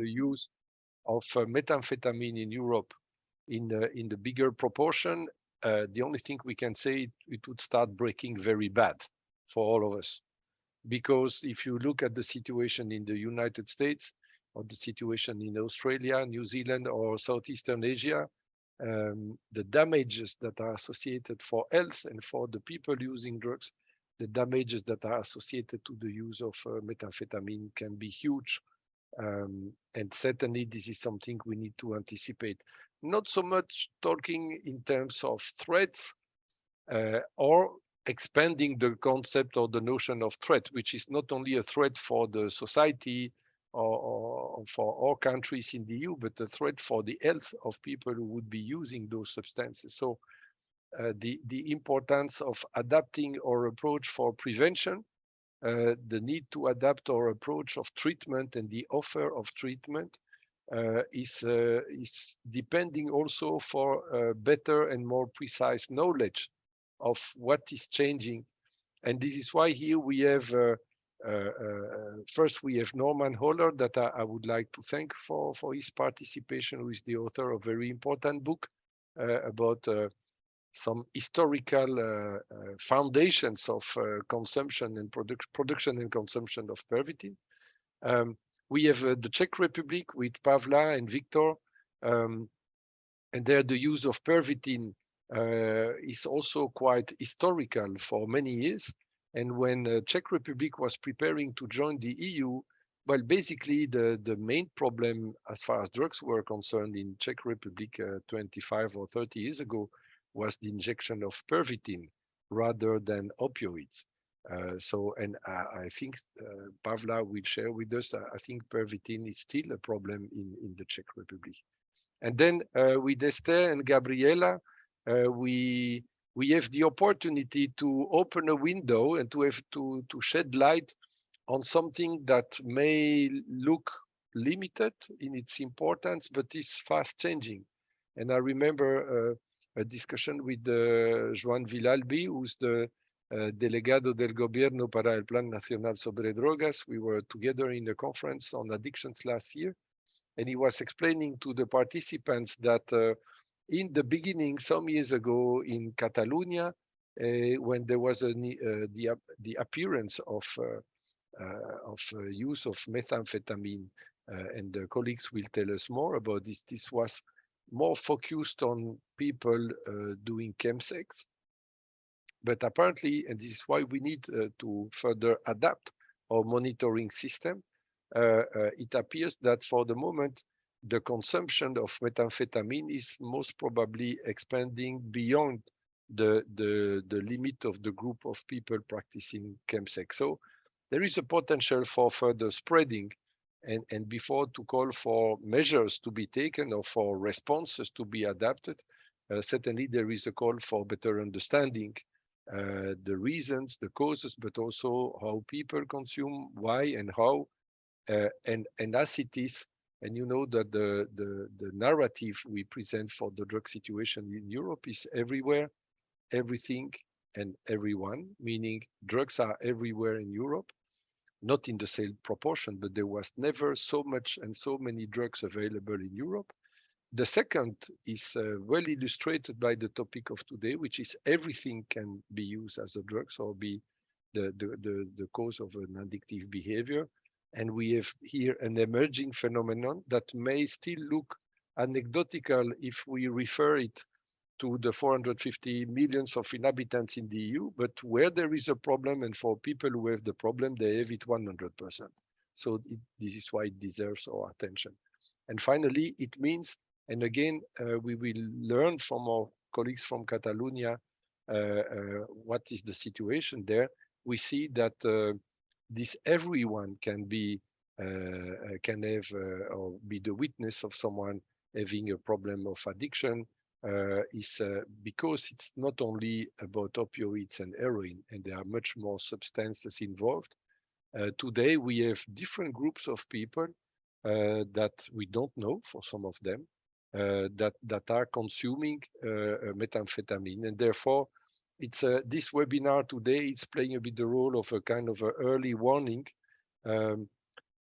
the use of uh, methamphetamine in Europe in in the bigger proportion, uh, the only thing we can say it, it would start breaking very bad for all of us. Because if you look at the situation in the United States or the situation in Australia, New Zealand, or Southeastern Asia, um, the damages that are associated for health and for the people using drugs, the damages that are associated to the use of uh, methamphetamine can be huge. Um, and certainly this is something we need to anticipate. Not so much talking in terms of threats uh, or expanding the concept or the notion of threat, which is not only a threat for the society or, or, for all countries in the EU, but a threat for the health of people who would be using those substances. So uh, the, the importance of adapting our approach for prevention, uh, the need to adapt our approach of treatment and the offer of treatment uh, is, uh, is depending also for uh, better and more precise knowledge of what is changing. And this is why here we have, uh, uh, first we have Norman Ohler that I, I, would like to thank for, for his participation, who is the author of a very important book about some historical uh, uh, foundations of uh, consumption and produc production and consumption of pervitin. Um, we have the Czech Republic with Pavla and Victor, um, and there the use of pervitin uh, is also quite historical for many years. And when uh, Czech Republic was preparing to join the EU, well, basically the, the main problem as far as drugs were concerned in Czech Republic uh, 25 or 30 years ago was the injection of pervitin rather than opioids. Uh, so, and I, I think uh, Pavla will share with us, I think pervitin is still a problem in, in the Czech Republic. And then uh, with Esther and Gabriela, uh, we we have the opportunity to open a window and to have to to shed light on something that may look limited in its importance, but is fast changing. And I remember uh, a discussion with uh, Joan Villalbi, who's the uh, delegado del gobierno para el Plan Nacional sobre Drogas. We were together in a conference on addictions last year, and he was explaining to the participants that uh, in the beginning, some years ago in Catalonia, uh, when there was a, uh, the, the appearance of, uh, of use of methamphetamine, and the colleagues will tell us more about this, this was more focused on people uh, doing chemsex. But apparently, and this is why we need uh, to further adapt our monitoring system, uh, it appears that for the moment, the consumption of methamphetamine is most probably expanding beyond the, the, the limit of the group of people practicing chemsex. So there is a potential for further spreading and, and before to call for measures to be taken or for responses to be adapted, uh, certainly there is a call for better understanding uh, the reasons, the causes, but also how people consume, why and how, uh, and, and as it is, and you know that the, the, the narrative we present for the drug situation in Europe is everywhere, everything, and everyone, meaning drugs are everywhere in Europe, not in the same proportion, but there was never so much and so many drugs available in Europe. The second is uh, well illustrated by the topic of today, which is everything can be used as a drug or be the, the, the, the cause of an addictive behavior. And we have here an emerging phenomenon that may still look anecdotal if we refer it to the 450 millions of inhabitants in the EU, but where there is a problem and for people who have the problem, they have it 100%. So it, this is why it deserves our attention. And finally, it means, and again, uh, we will learn from our colleagues from Catalonia uh, uh, what is the situation there. We see that uh, this everyone can be uh, uh, can have or be the witness of someone having a problem of addiction is because it's not only about opioids and heroin and there are much more substances involved. today we have different groups of people that we don't know for some of them uh, that that are consuming uh, methamphetamine and therefore it's uh, this webinar today is playing a bit the role of a kind of a early warning um,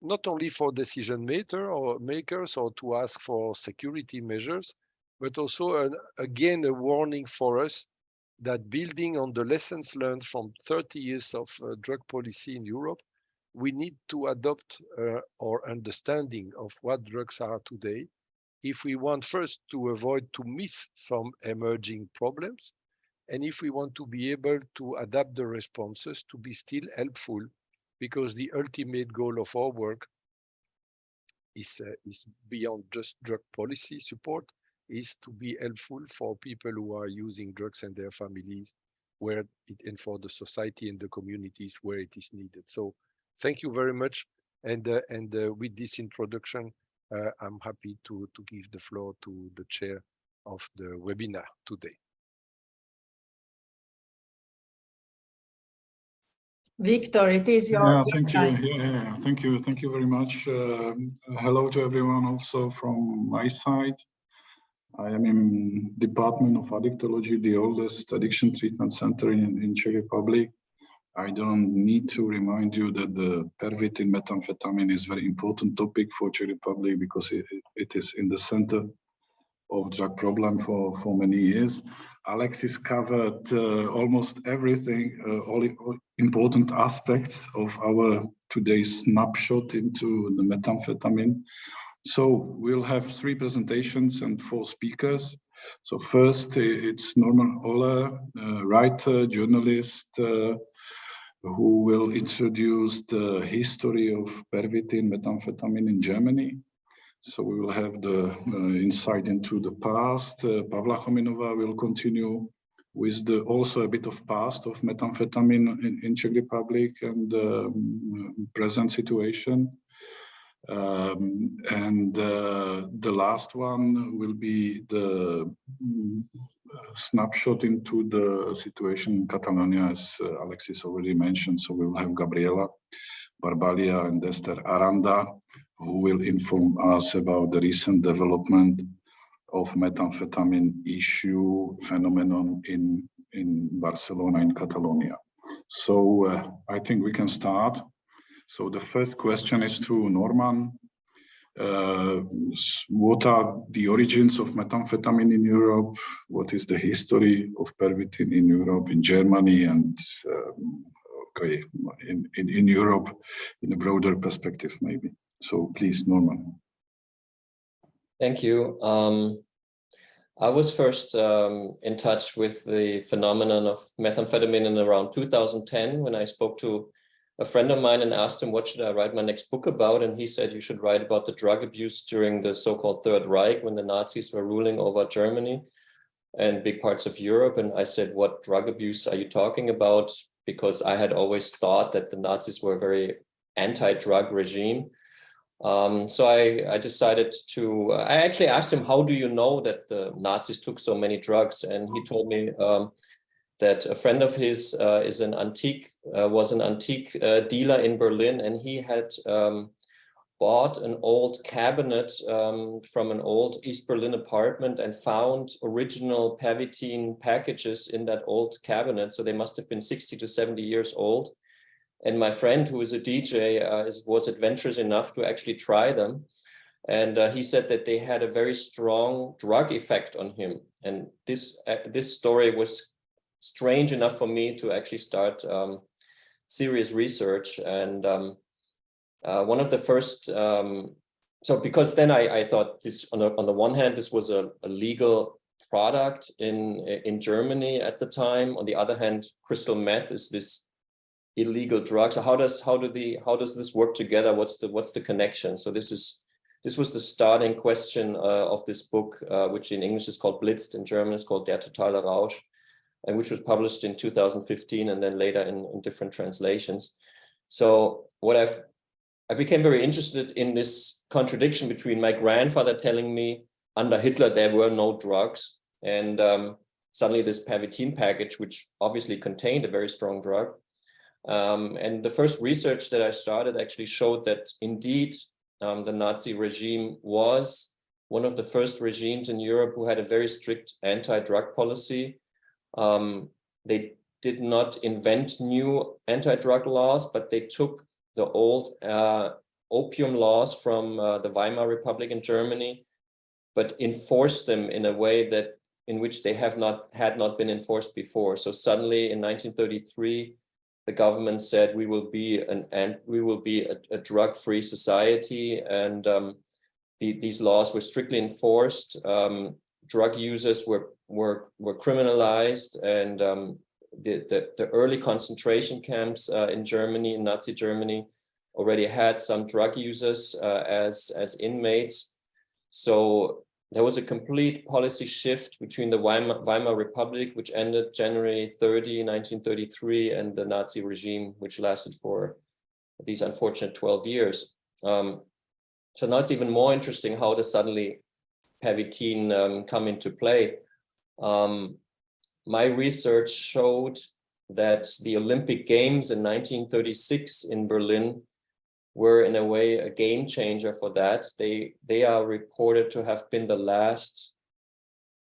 not only for decision maker or makers or to ask for security measures, but also an, again a warning for us that building on the lessons learned from 30 years of uh, drug policy in Europe, we need to adopt uh, our understanding of what drugs are today. If we want first to avoid to miss some emerging problems and if we want to be able to adapt the responses to be still helpful because the ultimate goal of our work is, uh, is beyond just drug policy support, is to be helpful for people who are using drugs and their families where it and for the society and the communities where it is needed. So thank you very much. And, uh, and uh, with this introduction, uh, I'm happy to, to give the floor to the chair of the webinar today. Victor, it is your Yeah, thank you. Yeah, yeah, thank you. Thank you very much. Uh, hello to everyone also from my side. I am in Department of Addictology, the oldest addiction treatment center in, in Czech Republic. I don't need to remind you that the pervitin methamphetamine is very important topic for Czech Republic because it, it is in the center of drug problem for, for many years. Alexis covered uh, almost everything, uh, all, all, important aspects of our today's snapshot into the methamphetamine. So we'll have three presentations and four speakers. So first, it's Norman uh, writer, journalist, uh, who will introduce the history of pervitin methamphetamine in Germany. So we will have the uh, insight into the past. Uh, Pavla Chomynova will continue with the also a bit of past of methamphetamine in, in Czech Republic and um, present situation. Um, and uh, the last one will be the um, snapshot into the situation in Catalonia, as uh, Alexis already mentioned. So we will have Gabriela Barbaglia and Esther Aranda, who will inform us about the recent development of methamphetamine issue phenomenon in, in Barcelona, in Catalonia. So uh, I think we can start. So the first question is to Norman. Uh, what are the origins of methamphetamine in Europe? What is the history of pervitin in Europe, in Germany, and um, okay, in, in, in Europe in a broader perspective, maybe? So please, Norman. Thank you. Um, I was first um, in touch with the phenomenon of methamphetamine in around 2010 when I spoke to a friend of mine and asked him what should I write my next book about? And he said you should write about the drug abuse during the so-called Third Reich when the Nazis were ruling over Germany and big parts of Europe. And I said what drug abuse are you talking about? Because I had always thought that the Nazis were a very anti-drug regime. Um, so I, I, decided to, I actually asked him, how do you know that the Nazis took so many drugs? And he told me um, that a friend of his uh, is an antique, uh, was an antique uh, dealer in Berlin, and he had um, bought an old cabinet um, from an old East Berlin apartment and found original Pervitin packages in that old cabinet. So they must have been 60 to 70 years old. And my friend, who is a DJ, uh, is, was adventurous enough to actually try them. And uh, he said that they had a very strong drug effect on him. And this, uh, this story was strange enough for me to actually start um, serious research. And um, uh, one of the first, um, so because then I, I thought this, on the, on the one hand, this was a, a legal product in, in Germany at the time. On the other hand, crystal meth is this illegal drug. So how does how do the how does this work together? What's the what's the connection? So this is this was the starting question uh, of this book, uh, which in English is called Blitzed, in German is called Der totale Rausch, and which was published in 2015 and then later in, in different translations. So what I've I became very interested in this contradiction between my grandfather telling me under Hitler there were no drugs and um, suddenly this Pervitin package, which obviously contained a very strong drug, um, and the first research that I started actually showed that indeed um, the Nazi regime was one of the first regimes in Europe who had a very strict anti-drug policy. Um, they did not invent new anti-drug laws, but they took the old uh, opium laws from uh, the Weimar Republic in Germany, but enforced them in a way that in which they have not had not been enforced before. So suddenly in 1933, the government said we will be an and we will be a, a drug-free society, and um, the, these laws were strictly enforced. Um, drug users were were were criminalized, and um, the, the, the early concentration camps uh, in Germany, in Nazi Germany, already had some drug users uh, as as inmates. So there was a complete policy shift between the Weimar, Weimar, Republic, which ended January 30, 1933, and the Nazi regime, which lasted for these unfortunate 12 years. Um, so now it's even more interesting how does suddenly Pervitin um, come into play. Um, my research showed that the Olympic Games in 1936 in Berlin were in a way a game changer for that. They, they are reported to have been the last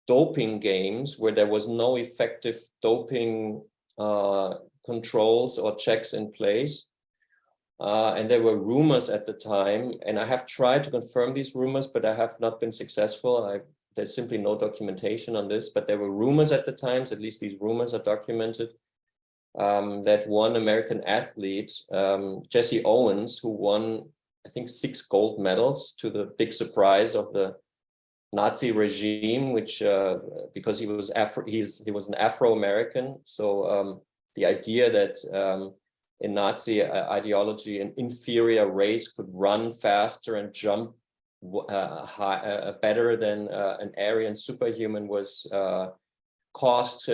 doping games where there was no effective doping uh, controls or checks in place. Uh, and there were rumors at the time, and I have tried to confirm these rumors, but I have not been successful. I, there's simply no documentation on this, but there were rumors at the times, at least these rumors are documented, um, that one American athlete, um, Jesse Owens, who won, I think, six gold medals to the big surprise of the Nazi regime, which uh, because he was Afro, he's he was an Afro-American. So um, the idea that um, in Nazi uh, ideology, an inferior race could run faster and jump uh, high, uh, better than uh, an Aryan superhuman was uh, caused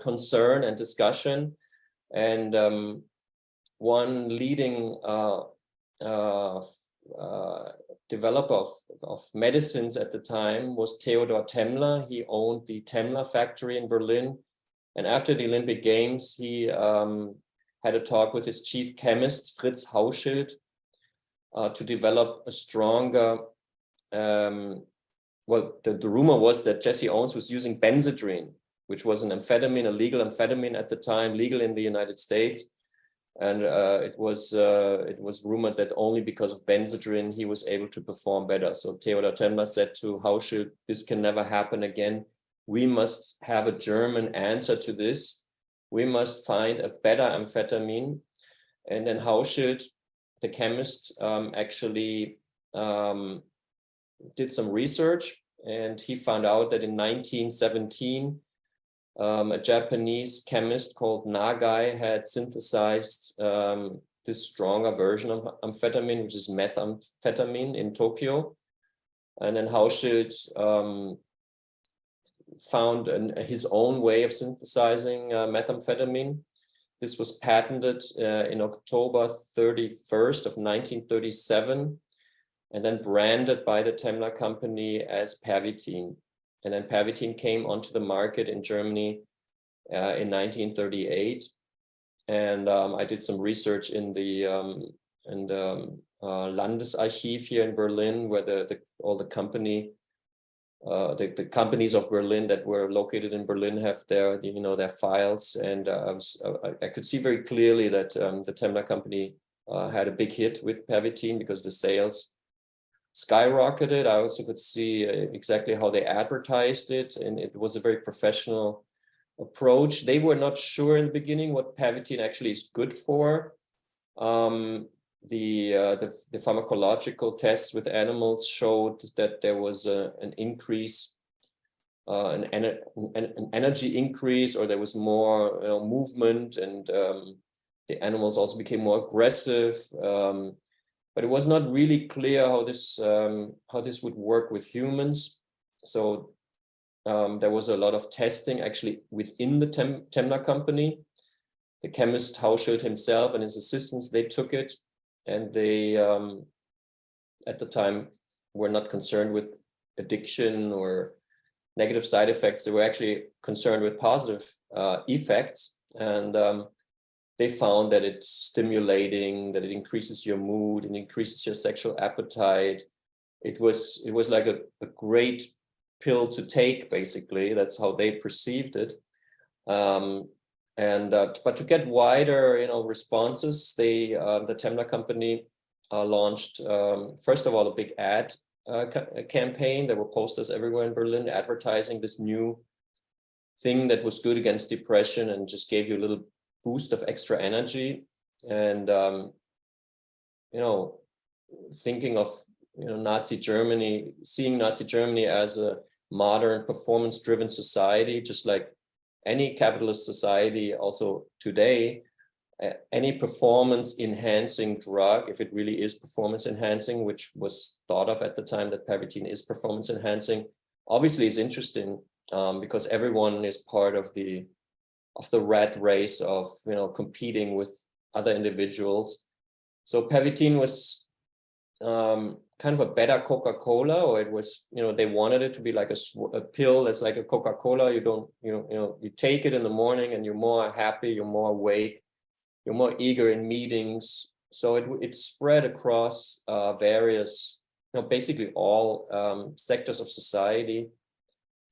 concern and discussion. And um, one leading uh, uh, uh, developer of, of medicines at the time was Theodor Temmler. He owned the Temmler factory in Berlin. And after the Olympic Games, he um, had a talk with his chief chemist, Fritz Hauschild, uh, to develop a stronger, um, well, the, the rumor was that Jesse Owens was using Benzedrine which was an amphetamine, a legal amphetamine at the time, legal in the United States. And uh, it was uh, it was rumored that only because of Benzedrine he was able to perform better. So Theodor Temmler said to Hauschild, this can never happen again. We must have a German answer to this. We must find a better amphetamine. And then Hauschild, the chemist, um, actually um, did some research and he found out that in 1917, um, a Japanese chemist called Nagai had synthesized um, this stronger version of amphetamine, which is methamphetamine in Tokyo. And then Hauschild um, found an, his own way of synthesizing uh, methamphetamine. This was patented uh, in October 31st of 1937 and then branded by the Temmler company as Pervitin. And then Pervitin came onto the market in Germany uh, in 1938. And um, I did some research in the um, in the um, uh, Landesarchiv here in Berlin, where the, the all the company uh, the, the companies of Berlin that were located in Berlin have their, you know, their files. And uh, I, was, uh, I, could see very clearly that um, the Temmler company uh, had a big hit with Pervitin because the sales skyrocketed. I also could see uh, exactly how they advertised it, and it was a very professional approach. They were not sure in the beginning what Pervitin actually is good for. Um, the, uh, the, the pharmacological tests with animals showed that there was a, an increase, uh, an, an, an, energy increase, or there was more you know, movement, and um, the animals also became more aggressive. Um, but it was not really clear how this um, how this would work with humans. So um, there was a lot of testing actually within the Tem Temmler company. The chemist Hauschild himself and his assistants, they took it and they, um, at the time, were not concerned with addiction or negative side effects. They were actually concerned with positive uh, effects. And um, they found that it's stimulating, that it increases your mood and increases your sexual appetite. It was it was like a, a great pill to take, basically. That's how they perceived it. Um, and uh, but to get wider, you know, responses, they uh, the Temmler company uh, launched, um, first of all, a big ad uh, ca campaign. There were posters everywhere in Berlin advertising this new thing that was good against depression and just gave you a little boost of extra energy. And, um, you know, thinking of, you know, Nazi Germany, seeing Nazi Germany as a modern performance driven society, just like any capitalist society also today, any performance enhancing drug, if it really is performance enhancing, which was thought of at the time that Pervitin is performance enhancing, obviously is interesting um, because everyone is part of the of the rat race of you know competing with other individuals. So Pervitin was um, kind of a better Coca-Cola, or it was you know they wanted it to be like a, a pill that's like a Coca-Cola. You don't you know you know you take it in the morning and you're more happy, you're more awake, you're more eager in meetings. So it it spread across uh, various you know basically all um, sectors of society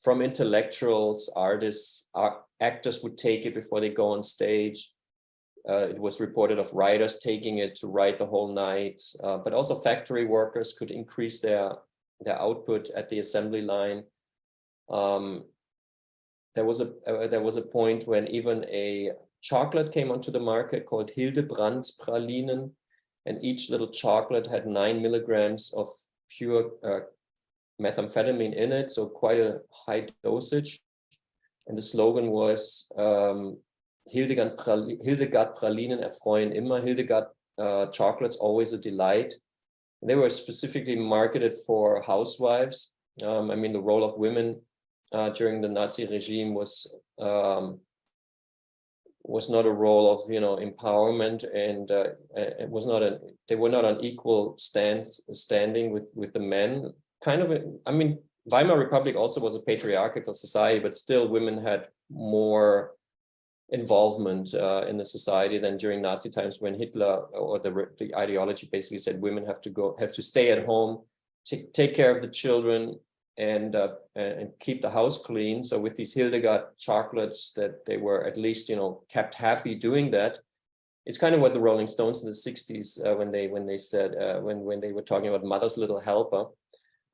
from intellectuals, artists, art, actors would take it before they go on stage. Uh, it was reported of riders taking it to ride the whole night, uh, but also factory workers could increase their, their output at the assembly line. Um, there was a uh, there was a point when even a chocolate came onto the market called Hildebrand pralinen, and each little chocolate had nine milligrams of pure uh, methamphetamine in it, so quite a high dosage. And the slogan was um, Hildegard, Pralinen, Hildegard Pralinen erfreuen immer, Hildegard uh, chocolates always a delight. And they were specifically marketed for housewives. Um, I mean, the role of women uh, during the Nazi regime was um, was not a role of you know empowerment and uh, it was not an they were not on equal stance standing with with the men kind of, a, I mean, Weimar Republic also was a patriarchal society, but still women had more involvement uh, in the society than during Nazi times when Hitler or the, the ideology basically said women have to go, have to stay at home, take care of the children and, uh, and keep the house clean. So with these Hildegard chocolates that they were at least, you know, kept happy doing that. It's kind of what the Rolling Stones in the 60s uh, when they when they said uh, when when they were talking about mother's little helper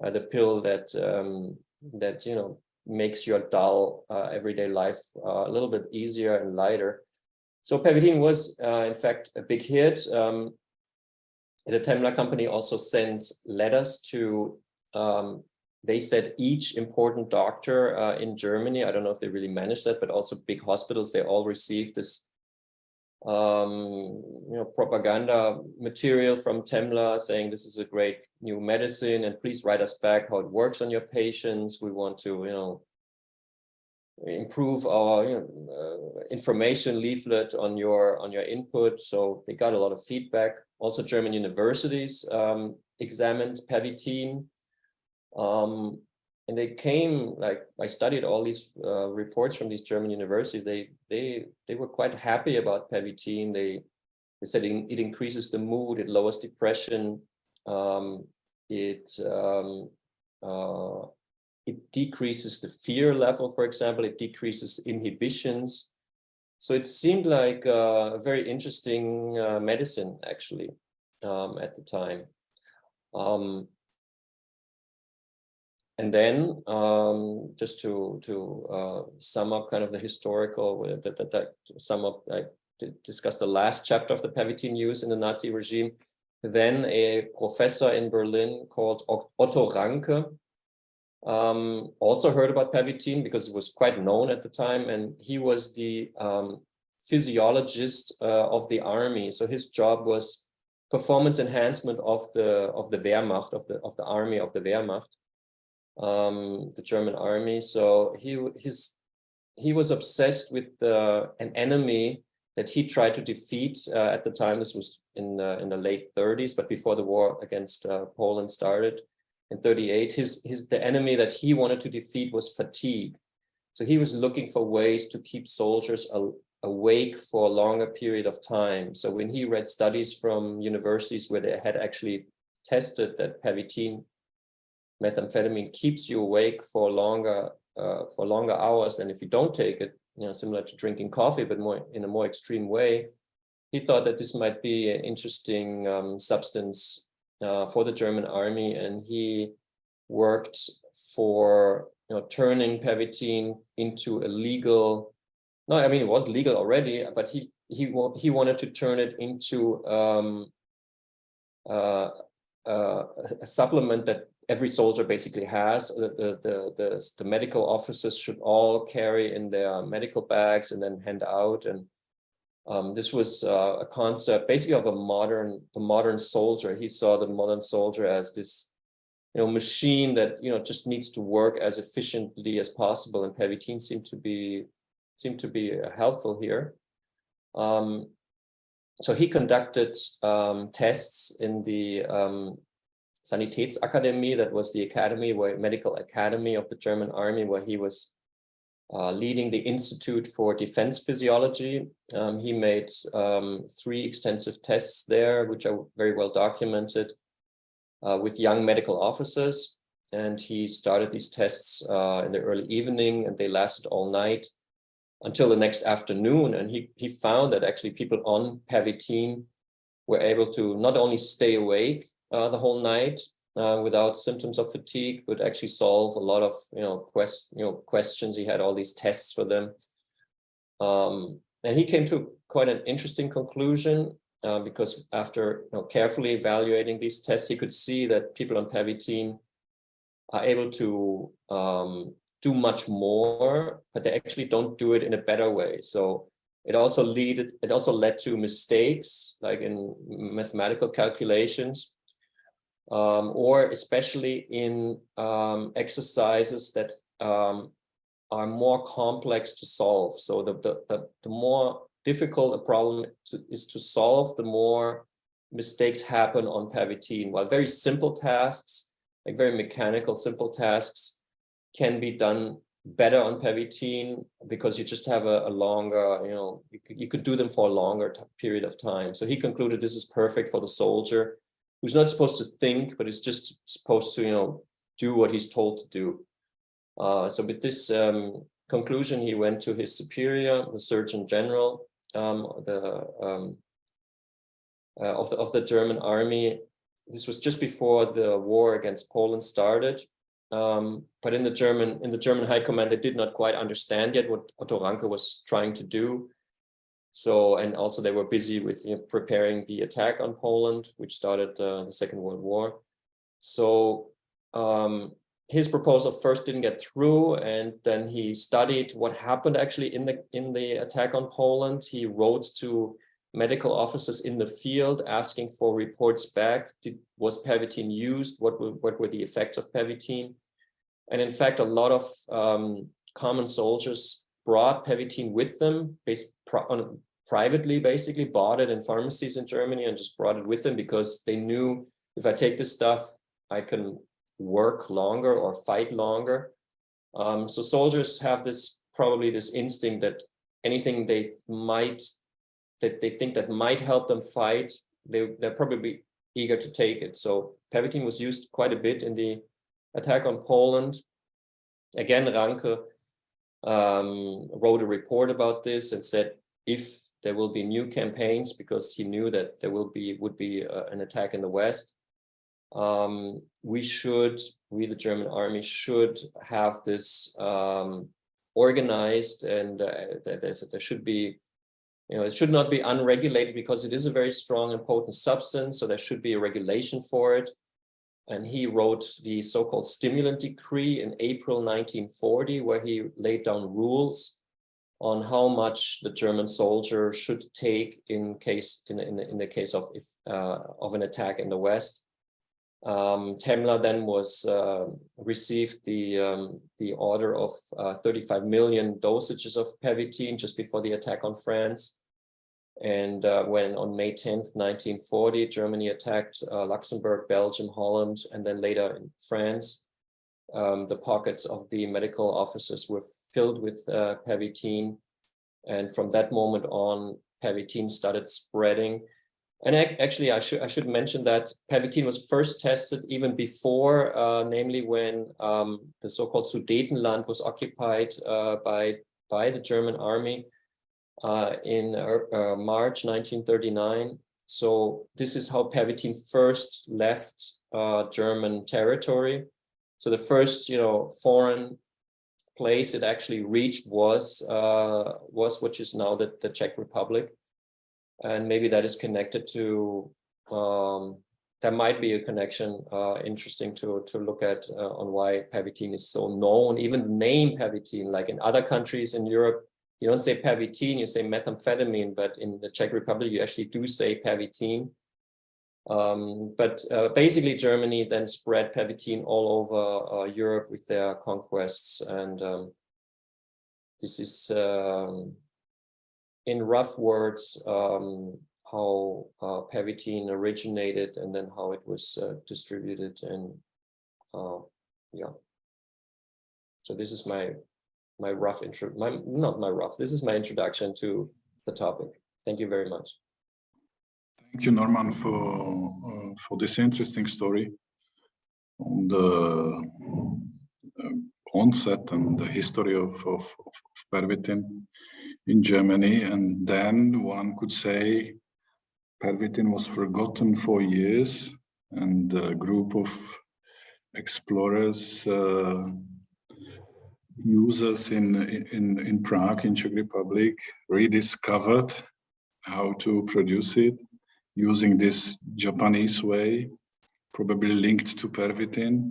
uh, the pill that um, that you know makes your dull uh, everyday life uh, a little bit easier and lighter. So Pervitin was in fact a big hit. Um, the Temmler company also sent letters to um, they said each important doctor uh, in Germany, I don't know if they really managed that, but also big hospitals, they all received this um, you know, propaganda material from Temmler saying this is a great new medicine and please write us back how it works on your patients. We want to, you know, improve our you know, uh, information leaflet on your on your input. So they got a lot of feedback. Also, German universities um, examined Pervitin. Um, and they came like I studied all these uh, reports from these German universities. They they they were quite happy about Pervitin. They they said it, increases the mood, it lowers depression, um, it um, uh, it decreases the fear level, for example, it decreases inhibitions. So it seemed like a very interesting uh, medicine actually um, at the time. Um, and then um, just to to uh, sum up kind of the historical uh, that that, that sum up I discussed the last chapter of the Pervitin use in the Nazi regime. Then a professor in Berlin called Otto Ranke um, also heard about Pervitin because it was quite known at the time, and he was the um, physiologist uh, of the army. So his job was performance enhancement of the of the Wehrmacht of the of the army of the Wehrmacht um, the German army. So he his he was obsessed with the, an enemy that he tried to defeat uh, at the time. This was in uh, in the late 30s, but before the war against uh, Poland started in 38. His his the enemy that he wanted to defeat was fatigue. So he was looking for ways to keep soldiers awake for a longer period of time. So when he read studies from universities where they had actually tested that Pervitin methamphetamine keeps you awake for longer uh, for longer hours than if you don't take it, you know, similar to drinking coffee, but more in a more extreme way. he thought that this might be an interesting um, substance uh, for the German army, and he worked for you know turning pervitin into a legal. No, I mean it was legal already, but he he he wanted to turn it into um, uh, uh, a supplement that every soldier basically has. The, the, the, the, medical officers should all carry in their medical bags and then hand out. And um, this was uh, a concept basically of a modern, the modern soldier. He saw the modern soldier as this, you know, machine that, you know, just needs to work as efficiently as possible. And Pervitin seemed to be, seemed to be uh, helpful here. Um, so he conducted um, tests in the um, Sanitätsakademie, that was the academy, where medical academy of the German army, where he was uh, leading the Institute for Defense Physiology. Um, he made um, three extensive tests there, which are very well documented uh, with young medical officers. And he started these tests uh, in the early evening and they lasted all night until the next afternoon. And he, he found that actually people on Pervitin were able to not only stay awake uh, the whole night uh, without symptoms of fatigue, but actually solve a lot of, you know, quest, you know, questions. He had all these tests for them. Um, and he came to quite an interesting conclusion uh, because after you know, carefully evaluating these tests, he could see that people on Pervitin are able to um, do much more, but they actually don't do it in a better way. So it also lead it also led to mistakes like in mathematical calculations um, or especially in um, exercises that um, are more complex to solve. So the, the, the, the more difficult a problem to, is to solve, the more mistakes happen on Pervitin. While very simple tasks, like very mechanical, simple tasks, can be done better on Pervitin because you just have a, a longer, you know, you could, you could do them for a longer period of time. So he concluded this is perfect for the soldier who's not supposed to think, but is just supposed to, you know, do what he's told to do. Uh, so with this um, conclusion, he went to his superior, the Surgeon General um, the, um, uh, of, the, of the German army. This was just before the war against Poland started. Um, but in the German in the German High Command, they did not quite understand yet what Otto Ranke was trying to do. So, and also they were busy with you know, preparing the attack on Poland, which started uh, the Second World War. So um, his proposal first didn't get through, and then he studied what happened actually in the in the attack on Poland. He wrote to medical officers in the field asking for reports back. Did, was Pervitin used? What were, what were the effects of Pervitin? And in fact, a lot of um, common soldiers brought Pervitin with them based on, privately, basically bought it in pharmacies in Germany and just brought it with them because they knew if I take this stuff, I can work longer or fight longer. Um, so soldiers have this probably this instinct that anything they might that they think that might help them fight, they, they're probably eager to take it. So Pervitin was used quite a bit in the attack on Poland. Again, Ranke um, wrote a report about this and said if there will be new campaigns because he knew that there will be would be uh, an attack in the west um, we should we the german army should have this um, organized and uh, there, there should be you know it should not be unregulated because it is a very strong and potent substance so there should be a regulation for it and he wrote the so-called stimulant decree in April 1940, where he laid down rules on how much the German soldier should take in case in, in, in the case of if, uh, of an attack in the West. Um, Temmler then was uh, received the um, the order of uh, 35 million dosages of Pervitin just before the attack on France. And uh, when on May 10th, 1940, Germany attacked uh, Luxembourg, Belgium, Holland, and then later in France, um, the pockets of the medical officers were filled with uh. And from that moment on, Pervitin started spreading. And actually, I should I should mention that Pervitin was first tested even before, uh, namely when um, the so-called Sudetenland was occupied uh, by by the German army uh, in uh, uh, March 1939. So this is how Pervitin first left uh, German territory. So the first, you know, foreign place it actually reached was uh, was which is now the, the Czech Republic, and maybe that is connected to. Um, there might be a connection uh, interesting to to look at uh, on why Pervitin is so known. Even the name Pervitin, like in other countries in Europe, you don't say Pervitin, you say methamphetamine, but in the Czech Republic, you actually do say Pervitin. Um, but uh, basically, Germany then spread Pervitin all over uh, Europe with their conquests. And um, this is, um, in rough words, um, how uh, Pervitin originated and then how it was uh, distributed. And uh, yeah. So this is my my rough intro, my not my rough, this is my introduction to the topic. Thank you very much. Thank you, Norman, for uh, for this interesting story on the uh, onset and the history of, of, of Pervitin in Germany. And then one could say Pervitin was forgotten for years and a group of explorers, uh, users in, in, in Prague, in Czech Republic, rediscovered how to produce it using this Japanese way, probably linked to pervitin,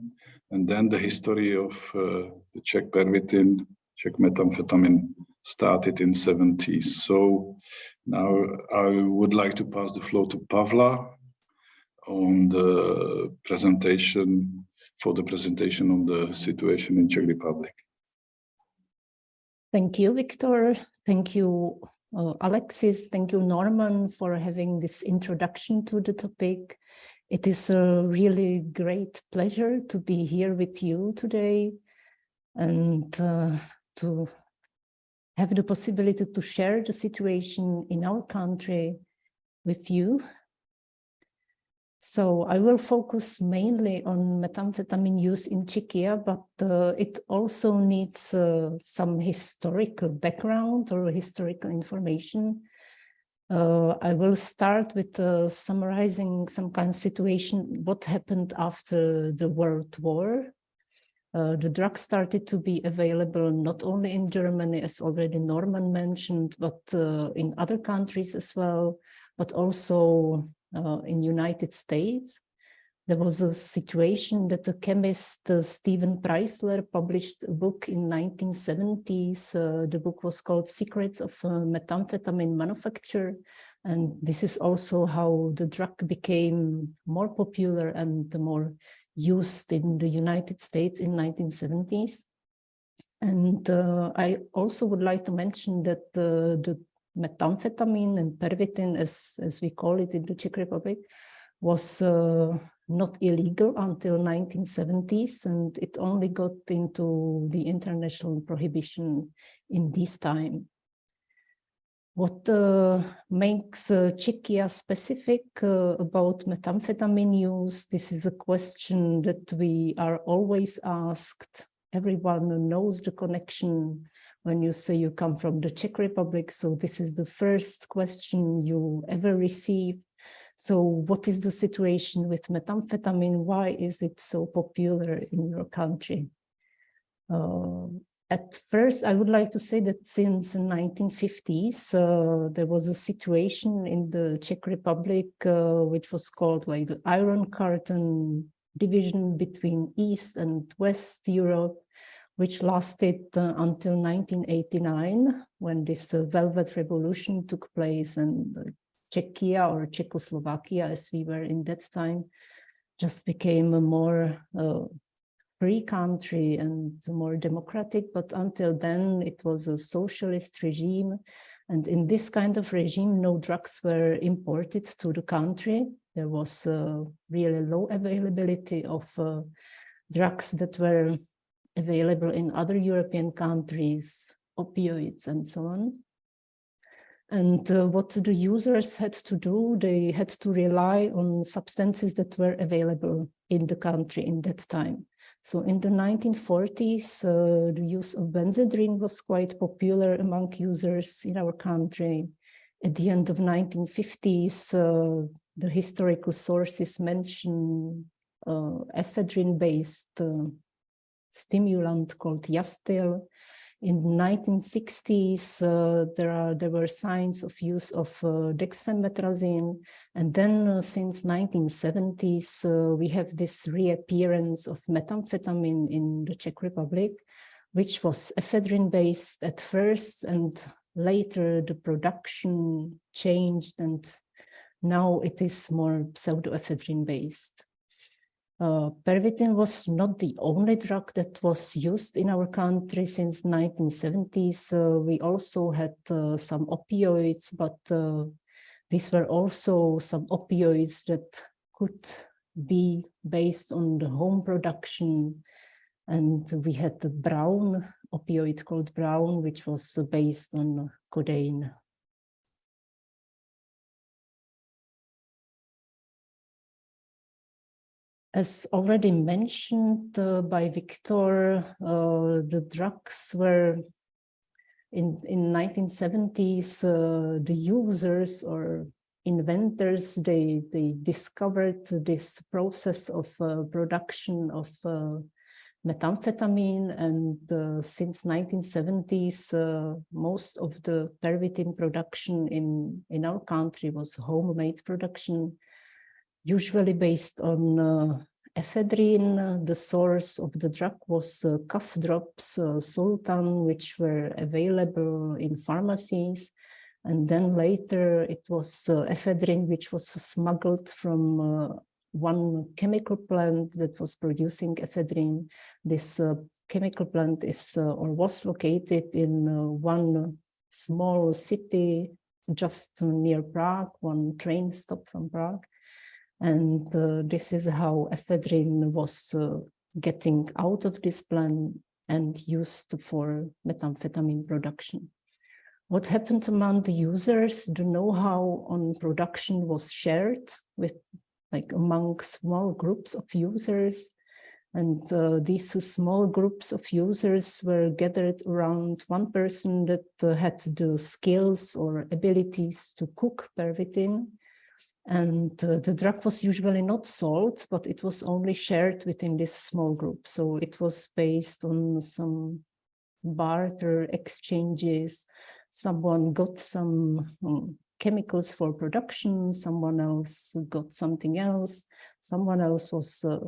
and then the history of uh, the Czech pervitin, Czech methamphetamine started in 70s. So now I would like to pass the floor to Pavla on the presentation, for the presentation on the situation in Czech Republic. Thank you, Victor. Thank you, uh, Alexis. Thank you, Norman, for having this introduction to the topic. It is a really great pleasure to be here with you today and uh, to have the possibility to share the situation in our country with you so I will focus mainly on methamphetamine use in Czechia, but uh, it also needs uh, some historical background or historical information. Uh, I will start with uh, summarizing some kind of situation, what happened after the World War. Uh, the drug started to be available not only in Germany, as already Norman mentioned, but uh, in other countries as well, but also uh, in United States. There was a situation that the chemist uh, Stephen Preisler published a book in 1970s. Uh, the book was called Secrets of uh, Methamphetamine Manufacture. And this is also how the drug became more popular and more used in the United States in 1970s. And uh, I also would like to mention that uh, the methamphetamine and pervitin, as, as we call it in the Czech Republic, was uh, not illegal until 1970s, and it only got into the international prohibition in this time. What uh, makes uh, Czechia specific uh, about methamphetamine use? This is a question that we are always asked. Everyone knows the connection when you say you come from the Czech Republic. So this is the first question you ever receive. So what is the situation with methamphetamine? Why is it so popular in your country? Uh, at first, I would like to say that since the 1950s, uh, there was a situation in the Czech Republic, uh, which was called like the Iron Curtain division between East and West Europe which lasted uh, until 1989 when this uh, Velvet Revolution took place and Czechia or Czechoslovakia as we were in that time just became a more uh, free country and more democratic. But until then it was a socialist regime. And in this kind of regime no drugs were imported to the country. There was uh, really low availability of uh, drugs that were available in other European countries, opioids and so on. And uh, what the users had to do, they had to rely on substances that were available in the country in that time. So in the 1940s, uh, the use of benzedrine was quite popular among users in our country. At the end of 1950s, uh, the historical sources mention uh, ephedrine-based uh, stimulant called Yastel. In the 1960s, uh, there are there were signs of use of uh, dexphenmetrazine, and then uh, since 1970s, uh, we have this reappearance of methamphetamine in the Czech Republic, which was ephedrine-based at first, and later the production changed, and now it is more pseudoephedrine-based. Uh, Pervitin was not the only drug that was used in our country since 1970s. Uh, we also had uh, some opioids, but uh, these were also some opioids that could be based on the home production. And we had the brown opioid called brown, which was based on codeine. As already mentioned uh, by Victor, uh, the drugs were in, in 1970s, uh, the users or inventors, they, they discovered this process of uh, production of uh, methamphetamine and uh, since 1970s, most of the pervitin production in, in our country was homemade production usually based on uh, ephedrine. Uh, the source of the drug was uh, cough drops, uh, Solutan, which were available in pharmacies. And then later it was uh, ephedrine, which was smuggled from uh, one chemical plant that was producing ephedrine. This chemical plant is or was located in one small city just near Prague, one train stop from Prague. And uh, this is how ephedrine was uh, getting out of this plant and used for methamphetamine production. What happened among the users, the know-how on production was shared with like among small groups of users. And uh, these small groups of users were gathered around one person that uh, had the skills or abilities to cook pervitin and uh, the drug was usually not sold, but it was only shared within this small group. So it was based on some barter exchanges. Someone got some um, chemicals for production, someone else got something else, someone else was uh,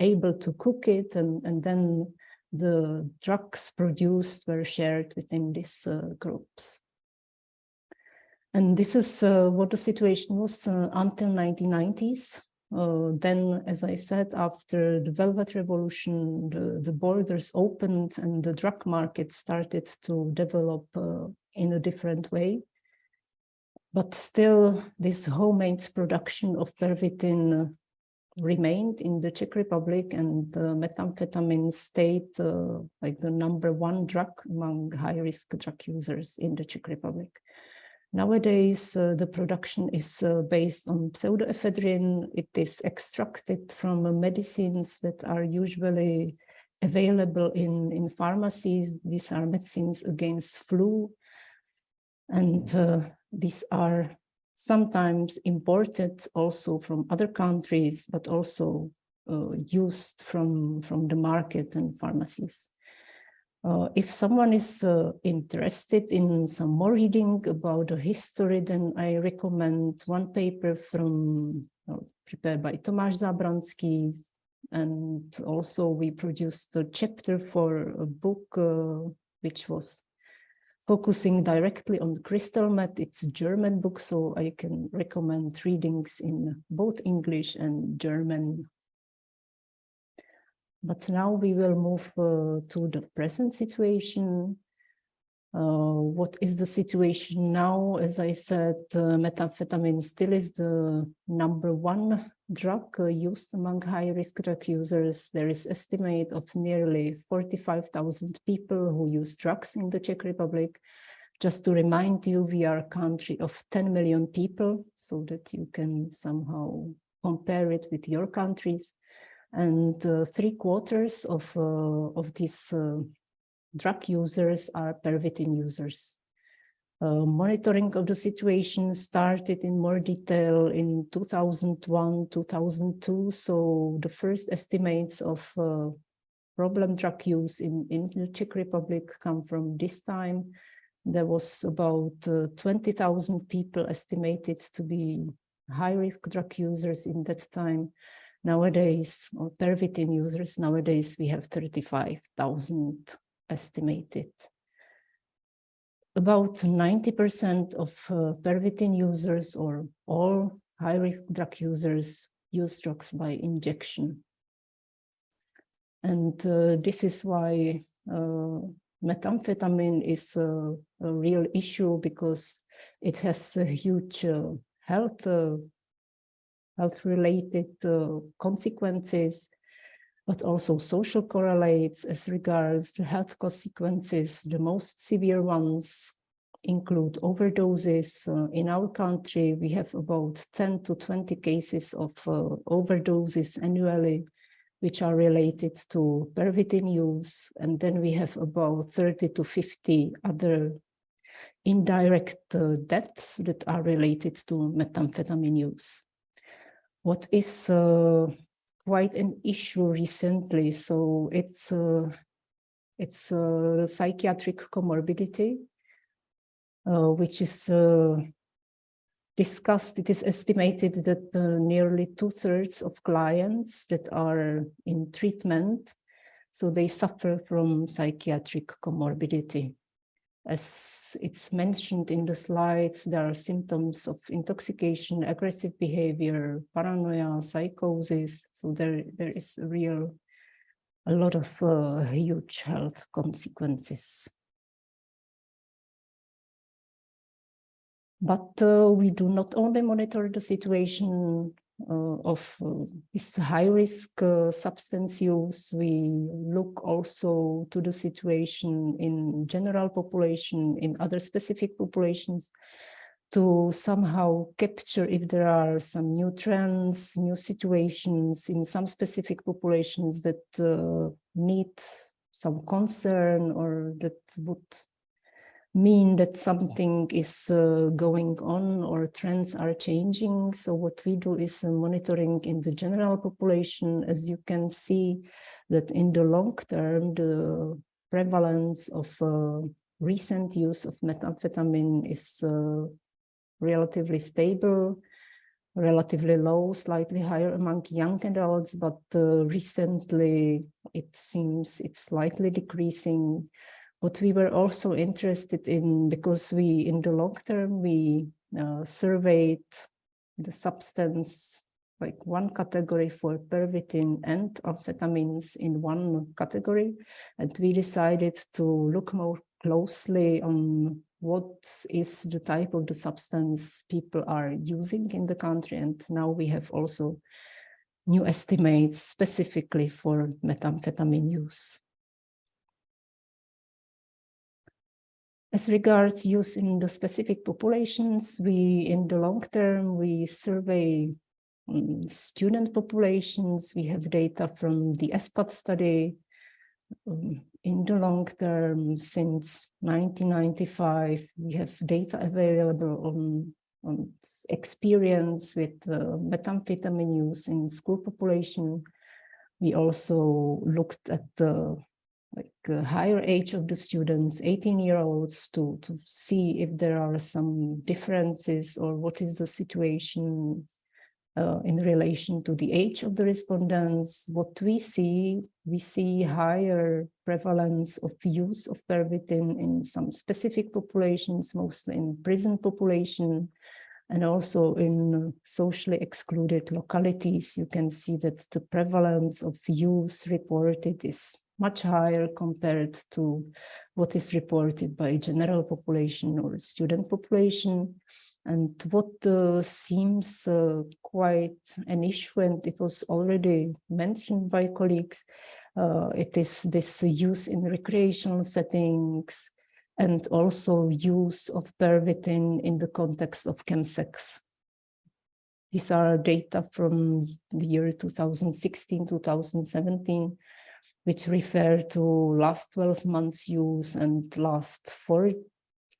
able to cook it, and, and then the drugs produced were shared within these uh, groups. And this is uh, what the situation was uh, until 1990s. Uh, then, as I said, after the Velvet Revolution, the, the borders opened and the drug market started to develop uh, in a different way. But still, this homemade production of pervitin remained in the Czech Republic and the methamphetamine stayed uh, like the number one drug among high-risk drug users in the Czech Republic. Nowadays, uh, the production is uh, based on pseudoephedrine. It is extracted from uh, medicines that are usually available in, in pharmacies. These are medicines against flu. And uh, these are sometimes imported also from other countries, but also uh, used from, from the market and pharmacies. Uh, if someone is uh, interested in some more reading about the history, then I recommend one paper from uh, prepared by Tomáš Zábranský, and also we produced a chapter for a book uh, which was focusing directly on crystal meth. It's a German book, so I can recommend readings in both English and German but now we will move uh, to the present situation. Uh, what is the situation now? As I said, uh, methamphetamine still is the number one drug uh, used among high-risk drug users. There is estimate of nearly 45,000 people who use drugs in the Czech Republic. Just to remind you, we are a country of 10 million people, so that you can somehow compare it with your countries. And uh, three quarters of, uh, of these uh, drug users are pervitin users. Uh, monitoring of the situation started in more detail in 2001, 2002. So the first estimates of uh, problem drug use in, in the Czech Republic come from this time. There was about uh, 20,000 people estimated to be high-risk drug users in that time. Nowadays, or pervitin users, nowadays we have 35,000 estimated. About 90% of uh, pervitin users or all high-risk drug users use drugs by injection. And uh, this is why uh, methamphetamine is a, a, real issue because it has a huge uh, health uh, health related uh, consequences but also social correlates as regards the health consequences. The most severe ones include overdoses. Uh, in our country, we have about 10 to 20 cases of uh, overdoses annually, which are related to pervitin use. And then we have about 30 to 50 other indirect uh, deaths that are related to methamphetamine use. What is uh, quite an issue recently. So it's a, it's a psychiatric comorbidity, uh, which is uh, discussed. It is estimated that uh, nearly two thirds of clients that are in treatment, so they suffer from psychiatric comorbidity. As it's mentioned in the slides, there are symptoms of intoxication, aggressive behavior, paranoia, psychosis. So there, there is a real, a lot of uh, huge health consequences. But uh, we do not only monitor the situation of uh, this high risk uh, substance use, we look also to the situation in general population, in other specific populations, to somehow capture if there are some new trends, new situations in some specific populations that uh, need some concern or that would mean that something is uh, going on or trends are changing. So what we do is uh, monitoring in the general population. As you can see that in the long term, the prevalence of uh, recent use of methamphetamine is uh, relatively stable, relatively low, slightly higher among young adults, but uh, recently it seems it's slightly decreasing what we were also interested in, because we, in the long term, we uh, surveyed the substance, like one category for pervitin and amphetamines in one category. And we decided to look more closely on what is the type of the substance people are using in the country. And now we have also new estimates specifically for methamphetamine use. As regards use in the specific populations, we, in the long term, we survey um, student populations. We have data from the ESPAD study um, in the long term since 1995. We have data available on, on experience with uh, methamphetamine use in school population. We also looked at the like a higher age of the students, 18 year olds to, to see if there are some differences or what is the situation uh, in relation to the age of the respondents. What we see, we see higher prevalence of use of pervitin in some specific populations, mostly in prison population, and also in socially excluded localities, you can see that the prevalence of use reported is much higher compared to what is reported by general population or student population. And what uh, seems uh, quite an issue, and it was already mentioned by colleagues, uh, it is this use in recreational settings and also use of pervitin in the context of chemsex. These are data from the year 2016, 2017, which refer to last 12 months use and last four,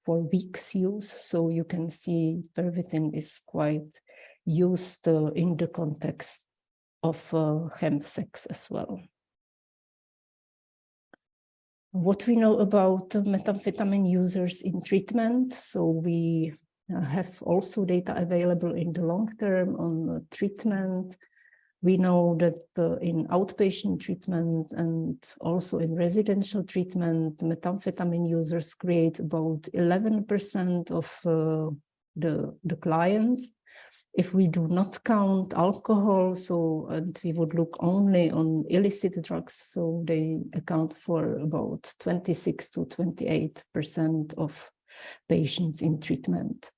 four weeks use. So you can see pervitin is quite used uh, in the context of uh, chemsex as well. What we know about methamphetamine users in treatment. So we uh, have also data available in the long term on treatment. We know that uh, in outpatient treatment and also in residential treatment, methamphetamine users create about 11% of uh, the, the clients if we do not count alcohol, so and we would look only on illicit drugs, so they account for about 26 to 28 percent of patients in treatment.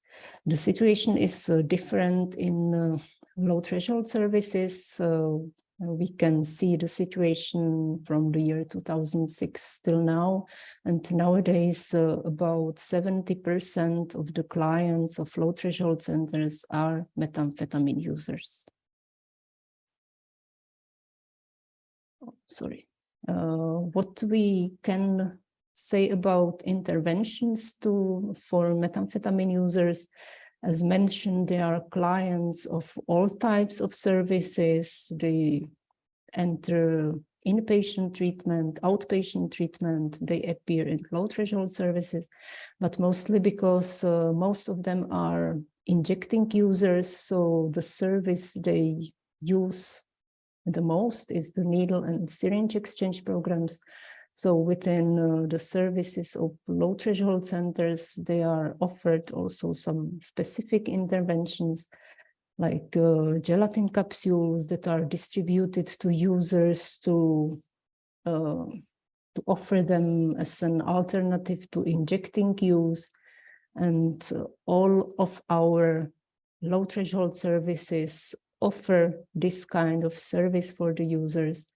The situation is uh, different in uh, low threshold services. So we can see the situation from the year 2006 till now. And nowadays, uh, about 70% of the clients of low threshold centers are methamphetamine users. Oh, sorry. Uh, what we can say about interventions to for methamphetamine users as mentioned, there are clients of all types of services. They enter inpatient treatment, outpatient treatment, they appear in low threshold services, but mostly because uh, most of them are injecting users. So the service they use the most is the needle and syringe exchange programs. So within uh, the services of low threshold centers, they are offered also some specific interventions like uh, gelatin capsules that are distributed to users to uh, to offer them as an alternative to injecting use. And all of our low threshold services offer this kind of service for the users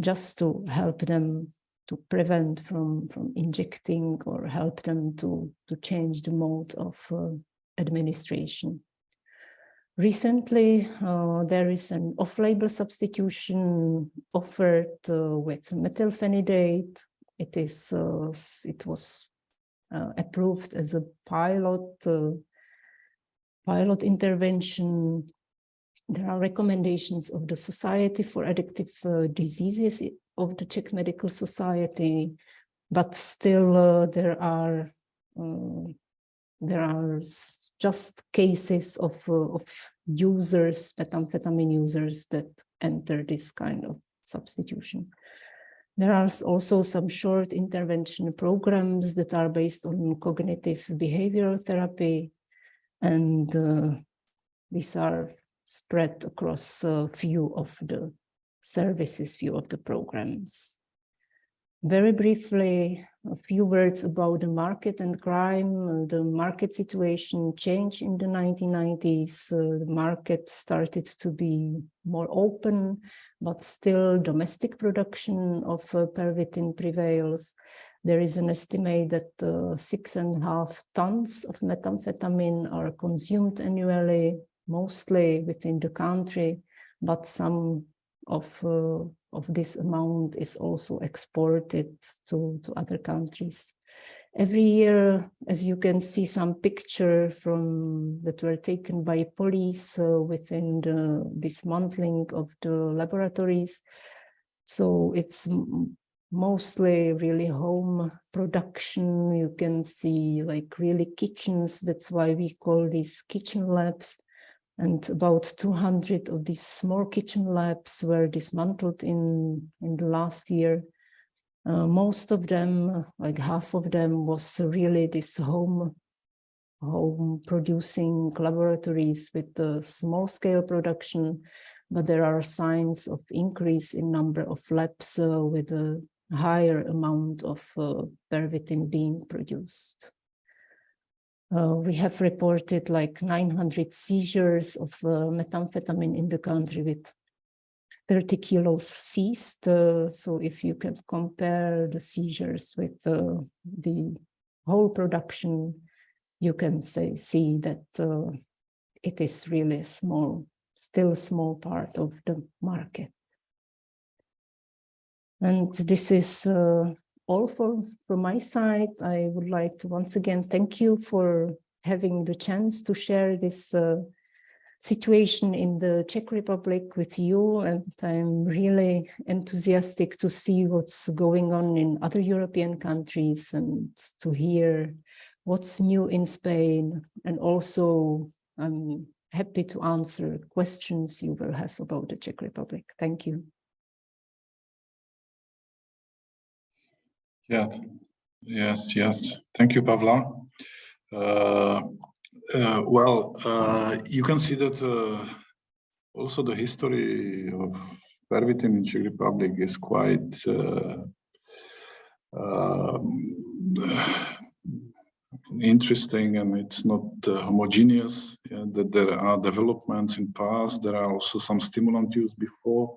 just to help them to prevent from, from injecting or help them to, to change the mode of uh, administration. Recently, uh, there is an off-label substitution offered uh, with methylphenidate. It is uh, it was uh, approved as a pilot uh, pilot intervention. There are recommendations of the Society for Addictive Diseases of the Czech Medical Society, but still uh, there are uh, there are just cases of uh, of users, methamphetamine users that enter this kind of substitution. There are also some short intervention programs that are based on cognitive behavioral therapy, and uh, these are spread across a few of the services view of the programs. Very briefly, a few words about the market and crime. The market situation changed in the 1990s. Uh, the market started to be more open, but still domestic production of uh, pervitin prevails. There is an estimate that uh, six and a half tons of methamphetamine are consumed annually, mostly within the country, but some of uh, of this amount is also exported to to other countries. Every year as you can see some picture from that were taken by police uh, within the dismantling of the laboratories. So it's mostly really home production. You can see like really kitchens. That's why we call these kitchen labs and about 200 of these small kitchen labs were dismantled in, in the last year. Uh, most of them, like half of them, was really this home home producing laboratories with the small scale production, but there are signs of increase in number of labs uh, with a higher amount of uh, pervitin being produced. Uh, we have reported like 900 seizures of uh, methamphetamine in the country with 30 kilos seized. Uh, so if you can compare the seizures with uh, the whole production, you can say see that uh, it is really small, still a small part of the market. And this is uh, all for, from my side. I would like to once again thank you for having the chance to share this uh, situation in the Czech Republic with you. And I'm really enthusiastic to see what's going on in other European countries and to hear what's new in Spain. And also I'm happy to answer questions you will have about the Czech Republic. Thank you. Yeah, yes, yes. Thank you, Pavla. Uh, uh, well, uh, you can see that uh, also the history of pervitin in Czech Republic is quite uh, um, interesting and it's not uh, homogeneous. Yeah, that there are developments in past. There are also some stimulant use before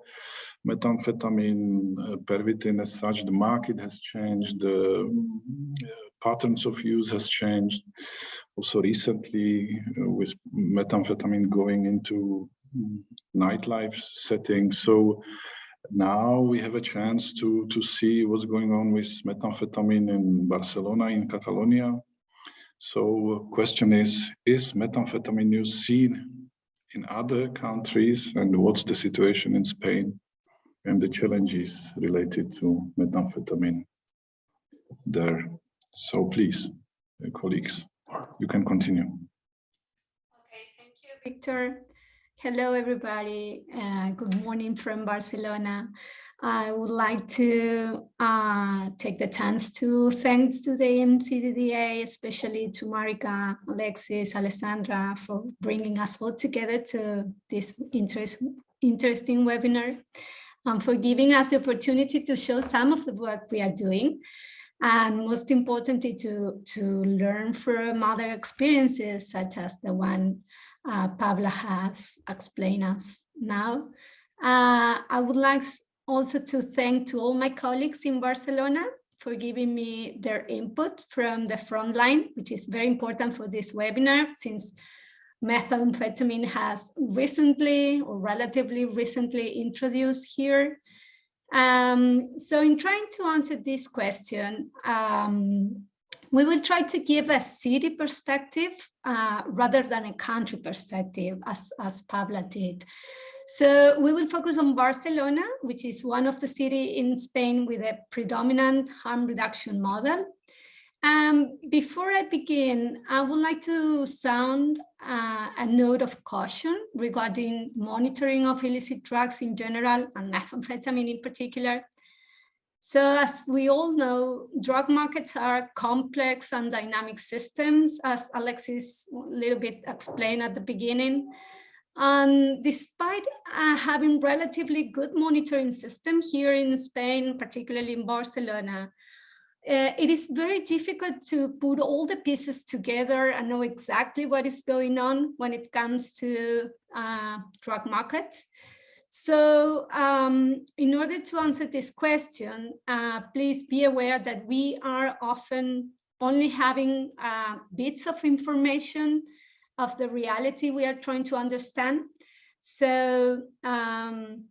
methamphetamine, uh, pervitin as such. The market has changed. The uh, patterns of use has changed. Also recently uh, with methamphetamine going into mm, nightlife settings. So now we have a chance to, to see what's going on with methamphetamine in Barcelona, in Catalonia. So question is, is methamphetamine use seen in other countries and what's the situation in Spain and the challenges related to methamphetamine there. So please, colleagues, you can continue. Okay, thank you, Victor. Hello, everybody. Uh, good morning from Barcelona. I would like to uh, take the chance to thanks to the MCDDA, especially to Marika, Alexis, Alessandra for bringing us all together to this interest, interesting webinar and for giving us the opportunity to show some of the work we are doing and most importantly to, to learn from other experiences such as the one uh, Pavla has explained us now. Uh, I would like also to thank to all my colleagues in Barcelona for giving me their input from the front line, which is very important for this webinar since methamphetamine has recently or relatively recently introduced here. Um, so in trying to answer this question, um, we will try to give a city perspective uh, rather than a country perspective as, as Pavla did. So we will focus on Barcelona, which is one of the cities in Spain with a predominant harm reduction model. Um, before I begin, I would like to sound uh, a note of caution regarding monitoring of illicit drugs in general and methamphetamine in particular. So as we all know, drug markets are complex and dynamic systems, as Alexis a little bit explained at the beginning. And despite uh, having relatively good monitoring system here in Spain, particularly in Barcelona, uh, it is very difficult to put all the pieces together and know exactly what is going on when it comes to uh, drug market. So um, in order to answer this question, uh, please be aware that we are often only having uh, bits of information of the reality we are trying to understand. So um,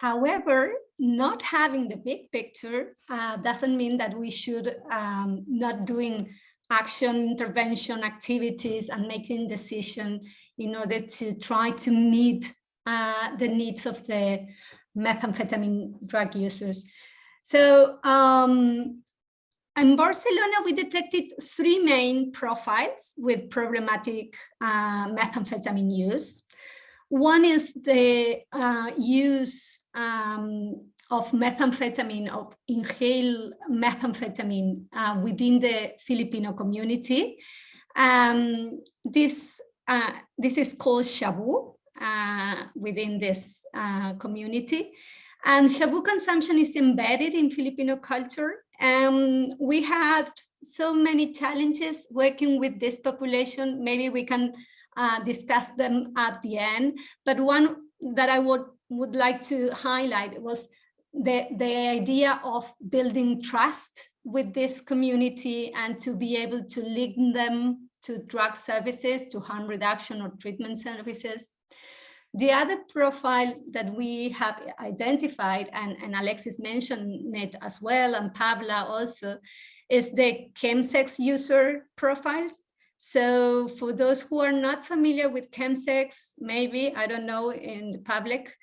However, not having the big picture uh, doesn't mean that we should um, not doing action, intervention activities and making decision in order to try to meet uh, the needs of the methamphetamine drug users. So um, in Barcelona, we detected three main profiles with problematic uh, methamphetamine use. One is the uh, use um, of methamphetamine, of inhaled methamphetamine uh, within the Filipino community. Um, this, uh, this is called shabu uh, within this uh, community. And shabu consumption is embedded in Filipino culture. Um, we had so many challenges working with this population. Maybe we can uh, discuss them at the end. But one that I would, would like to highlight was the, the idea of building trust with this community and to be able to link them to drug services, to harm reduction or treatment services. The other profile that we have identified, and, and Alexis mentioned it as well, and Pavla also, is the chemsex user profile. So for those who are not familiar with chemsex, maybe, I don't know, in the public,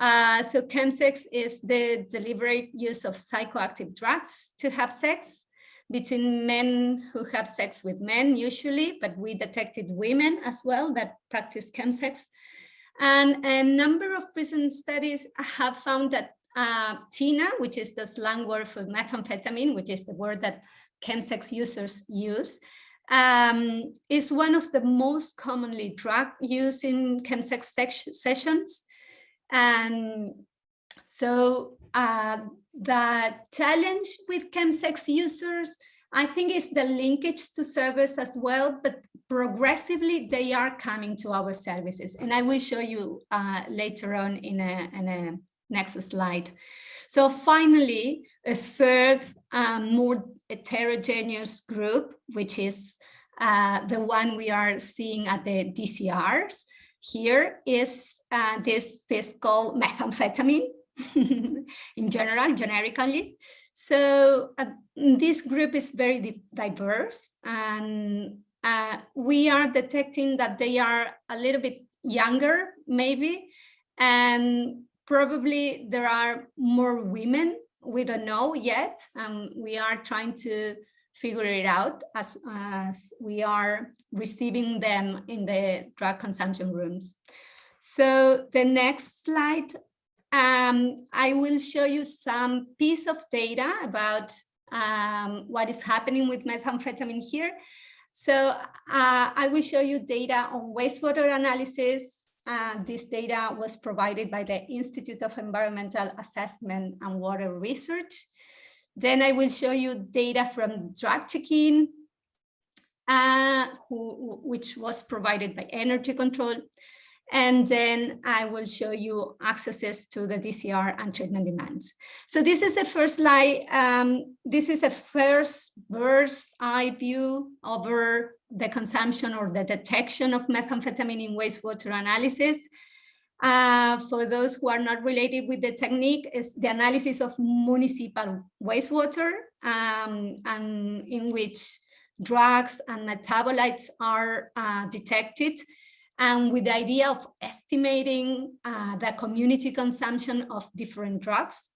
uh, so chemsex is the deliberate use of psychoactive drugs to have sex between men who have sex with men usually, but we detected women as well that practice chemsex. And a number of recent studies have found that uh, TINA, which is the slang word for methamphetamine, which is the word that chemsex users use, um, is one of the most commonly drug used in chemsex sessions. And so uh, the challenge with chemsex users, I think is the linkage to service as well, but progressively they are coming to our services. And I will show you uh, later on in a, in a next slide. So finally, a third um, more heterogeneous group, which is uh, the one we are seeing at the DCRs here is uh, this is called methamphetamine in general, generically. So uh, this group is very diverse and uh, we are detecting that they are a little bit younger, maybe, and probably there are more women. We don't know yet. Um, we are trying to figure it out as, as we are receiving them in the drug consumption rooms. So the next slide, um, I will show you some piece of data about um, what is happening with methamphetamine here. So uh, I will show you data on wastewater analysis. Uh, this data was provided by the Institute of Environmental Assessment and Water Research. Then I will show you data from drug checking, uh, who, which was provided by Energy Control. And then I will show you accesses to the DCR and treatment demands. So this is the first slide. Um, this is a first bird's eye view over the consumption or the detection of methamphetamine in wastewater analysis. Uh, for those who are not related with the technique, is the analysis of municipal wastewater um, and in which drugs and metabolites are uh, detected and with the idea of estimating uh, the community consumption of different drugs.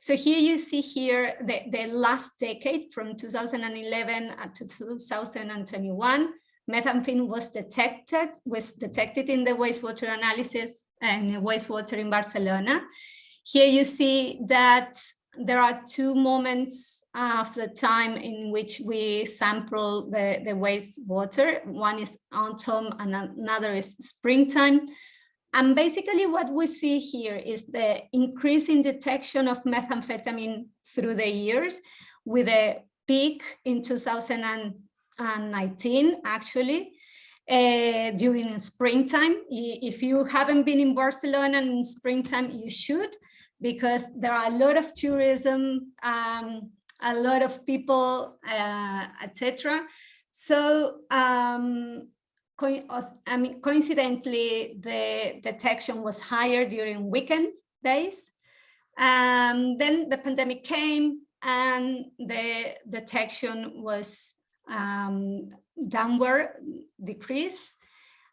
So here you see here the, the last decade from 2011 to 2021, methamphetamine was detected, was detected in the wastewater analysis and wastewater in Barcelona. Here you see that there are two moments of the time in which we sample the, the wastewater. One is autumn and another is springtime. And basically what we see here is the increasing detection of methamphetamine through the years with a peak in 2019, actually, uh, during springtime. If you haven't been in Barcelona in springtime, you should, because there are a lot of tourism um, a lot of people, uh, etc. So um, I mean, coincidentally, the detection was higher during weekend days. Um, then the pandemic came and the detection was um, downward decrease.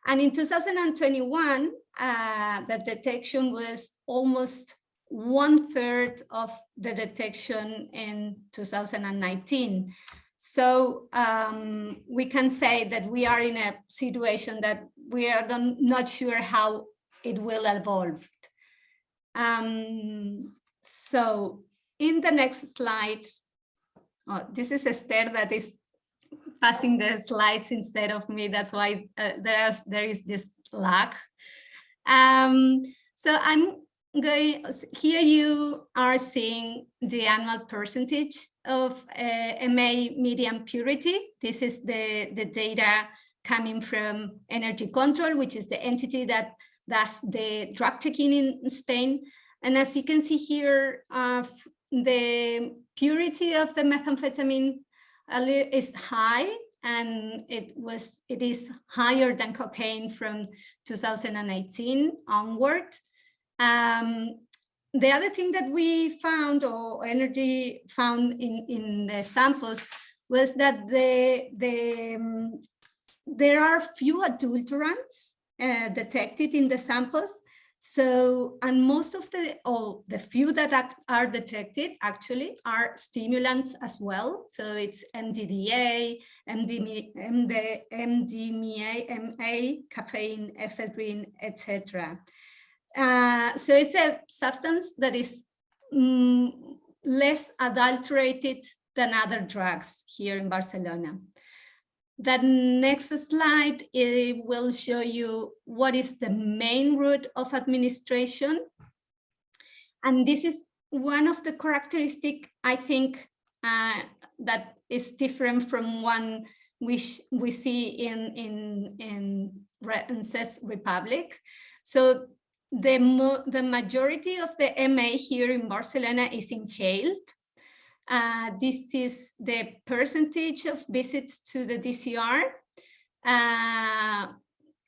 And in 2021, uh, the detection was almost one third of the detection in 2019. So um, we can say that we are in a situation that we are not sure how it will evolve. Um, so in the next slide, oh, this is Esther that is passing the slides instead of me. That's why uh, there's, there is this lag. Um, so I'm going here you are seeing the annual percentage of uh, MA medium purity. This is the, the data coming from Energy Control, which is the entity that does the drug checking in Spain. And as you can see here, uh, the purity of the methamphetamine is high and it was it is higher than cocaine from 2018 onward. Um, the other thing that we found or energy found in, in the samples was that the, the, um, there are few adulterants uh, detected in the samples. So, and most of the, or the few that act, are detected actually are stimulants as well. So it's MDDA, MDMA, MD, MDMA, MA, caffeine, ephedrine, etc. Uh, so it's a substance that is mm, less adulterated than other drugs here in Barcelona. The next slide it will show you what is the main route of administration. And this is one of the characteristic, I think, uh, that is different from one which we see in, in, in, in Republic. So the, the majority of the MA here in Barcelona is inhaled. Uh, this is the percentage of visits to the DCR, uh,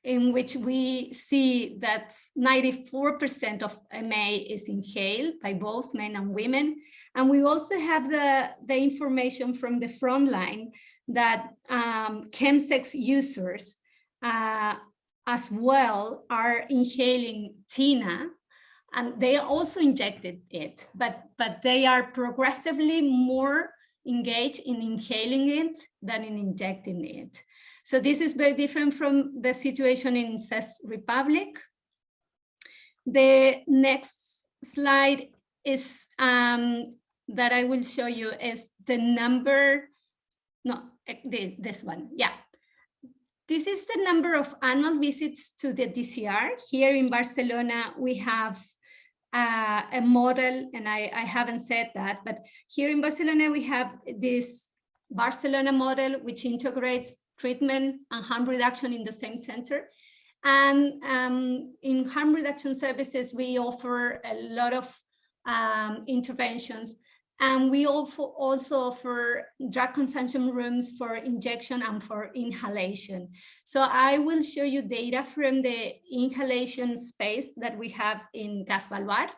in which we see that 94% of MA is inhaled by both men and women. And we also have the, the information from the front line that um, chemsex users uh, as well are inhaling TINA and they also injected it, but, but they are progressively more engaged in inhaling it than in injecting it. So this is very different from the situation in Czech Republic. The next slide is um, that I will show you is the number, no, eh, this one, yeah. This is the number of annual visits to the DCR. Here in Barcelona, we have uh, a model, and I, I haven't said that, but here in Barcelona, we have this Barcelona model, which integrates treatment and harm reduction in the same center. And um, in harm reduction services, we offer a lot of um, interventions and we also, offer drug consumption rooms for injection and for inhalation. So I will show you data from the inhalation space that we have in CAS Baluard.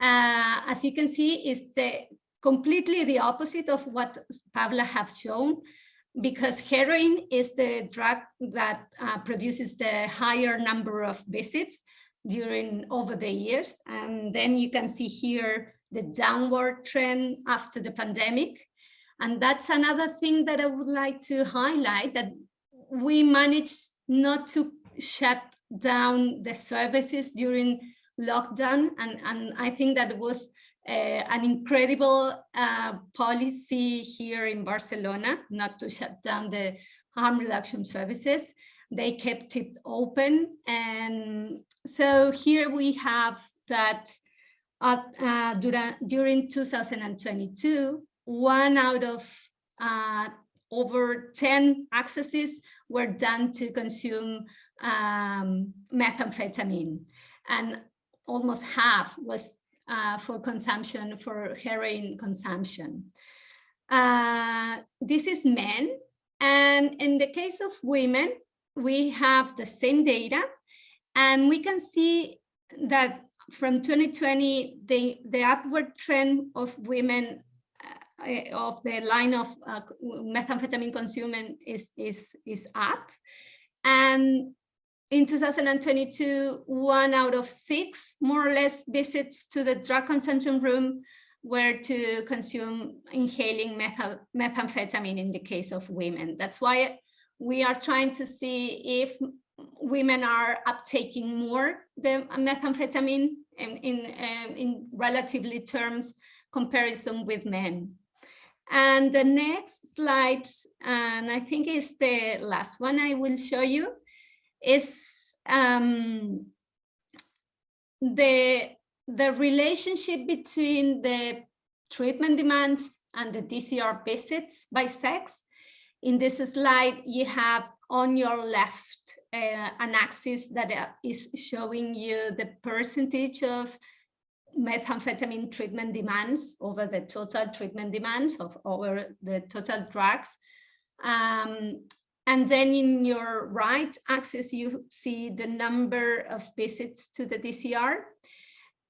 Uh, as you can see, it's the, completely the opposite of what Pablo has shown because heroin is the drug that uh, produces the higher number of visits during over the years. And then you can see here the downward trend after the pandemic. And that's another thing that I would like to highlight that we managed not to shut down the services during lockdown. And, and I think that was uh, an incredible uh, policy here in Barcelona, not to shut down the harm reduction services. They kept it open. And so here we have that uh, during, during 2022, one out of uh, over 10 accesses were done to consume um, methamphetamine and almost half was uh, for consumption, for heroin consumption. Uh, this is men. And in the case of women, we have the same data and we can see that from 2020, the, the upward trend of women uh, of the line of uh, methamphetamine consumption is, is, is up. And in 2022, one out of six, more or less, visits to the drug consumption room were to consume inhaling methamphetamine in the case of women. That's why we are trying to see if women are uptaking more the methamphetamine in, in, um, in relatively terms comparison with men. And the next slide, and I think is the last one I will show you, is um, the, the relationship between the treatment demands and the DCR visits by sex. In this slide, you have on your left uh, an axis that uh, showing you the percentage of methamphetamine treatment demands over the total treatment demands of over the total drugs. Um, and then in your right axis, you see the number of visits to the DCR.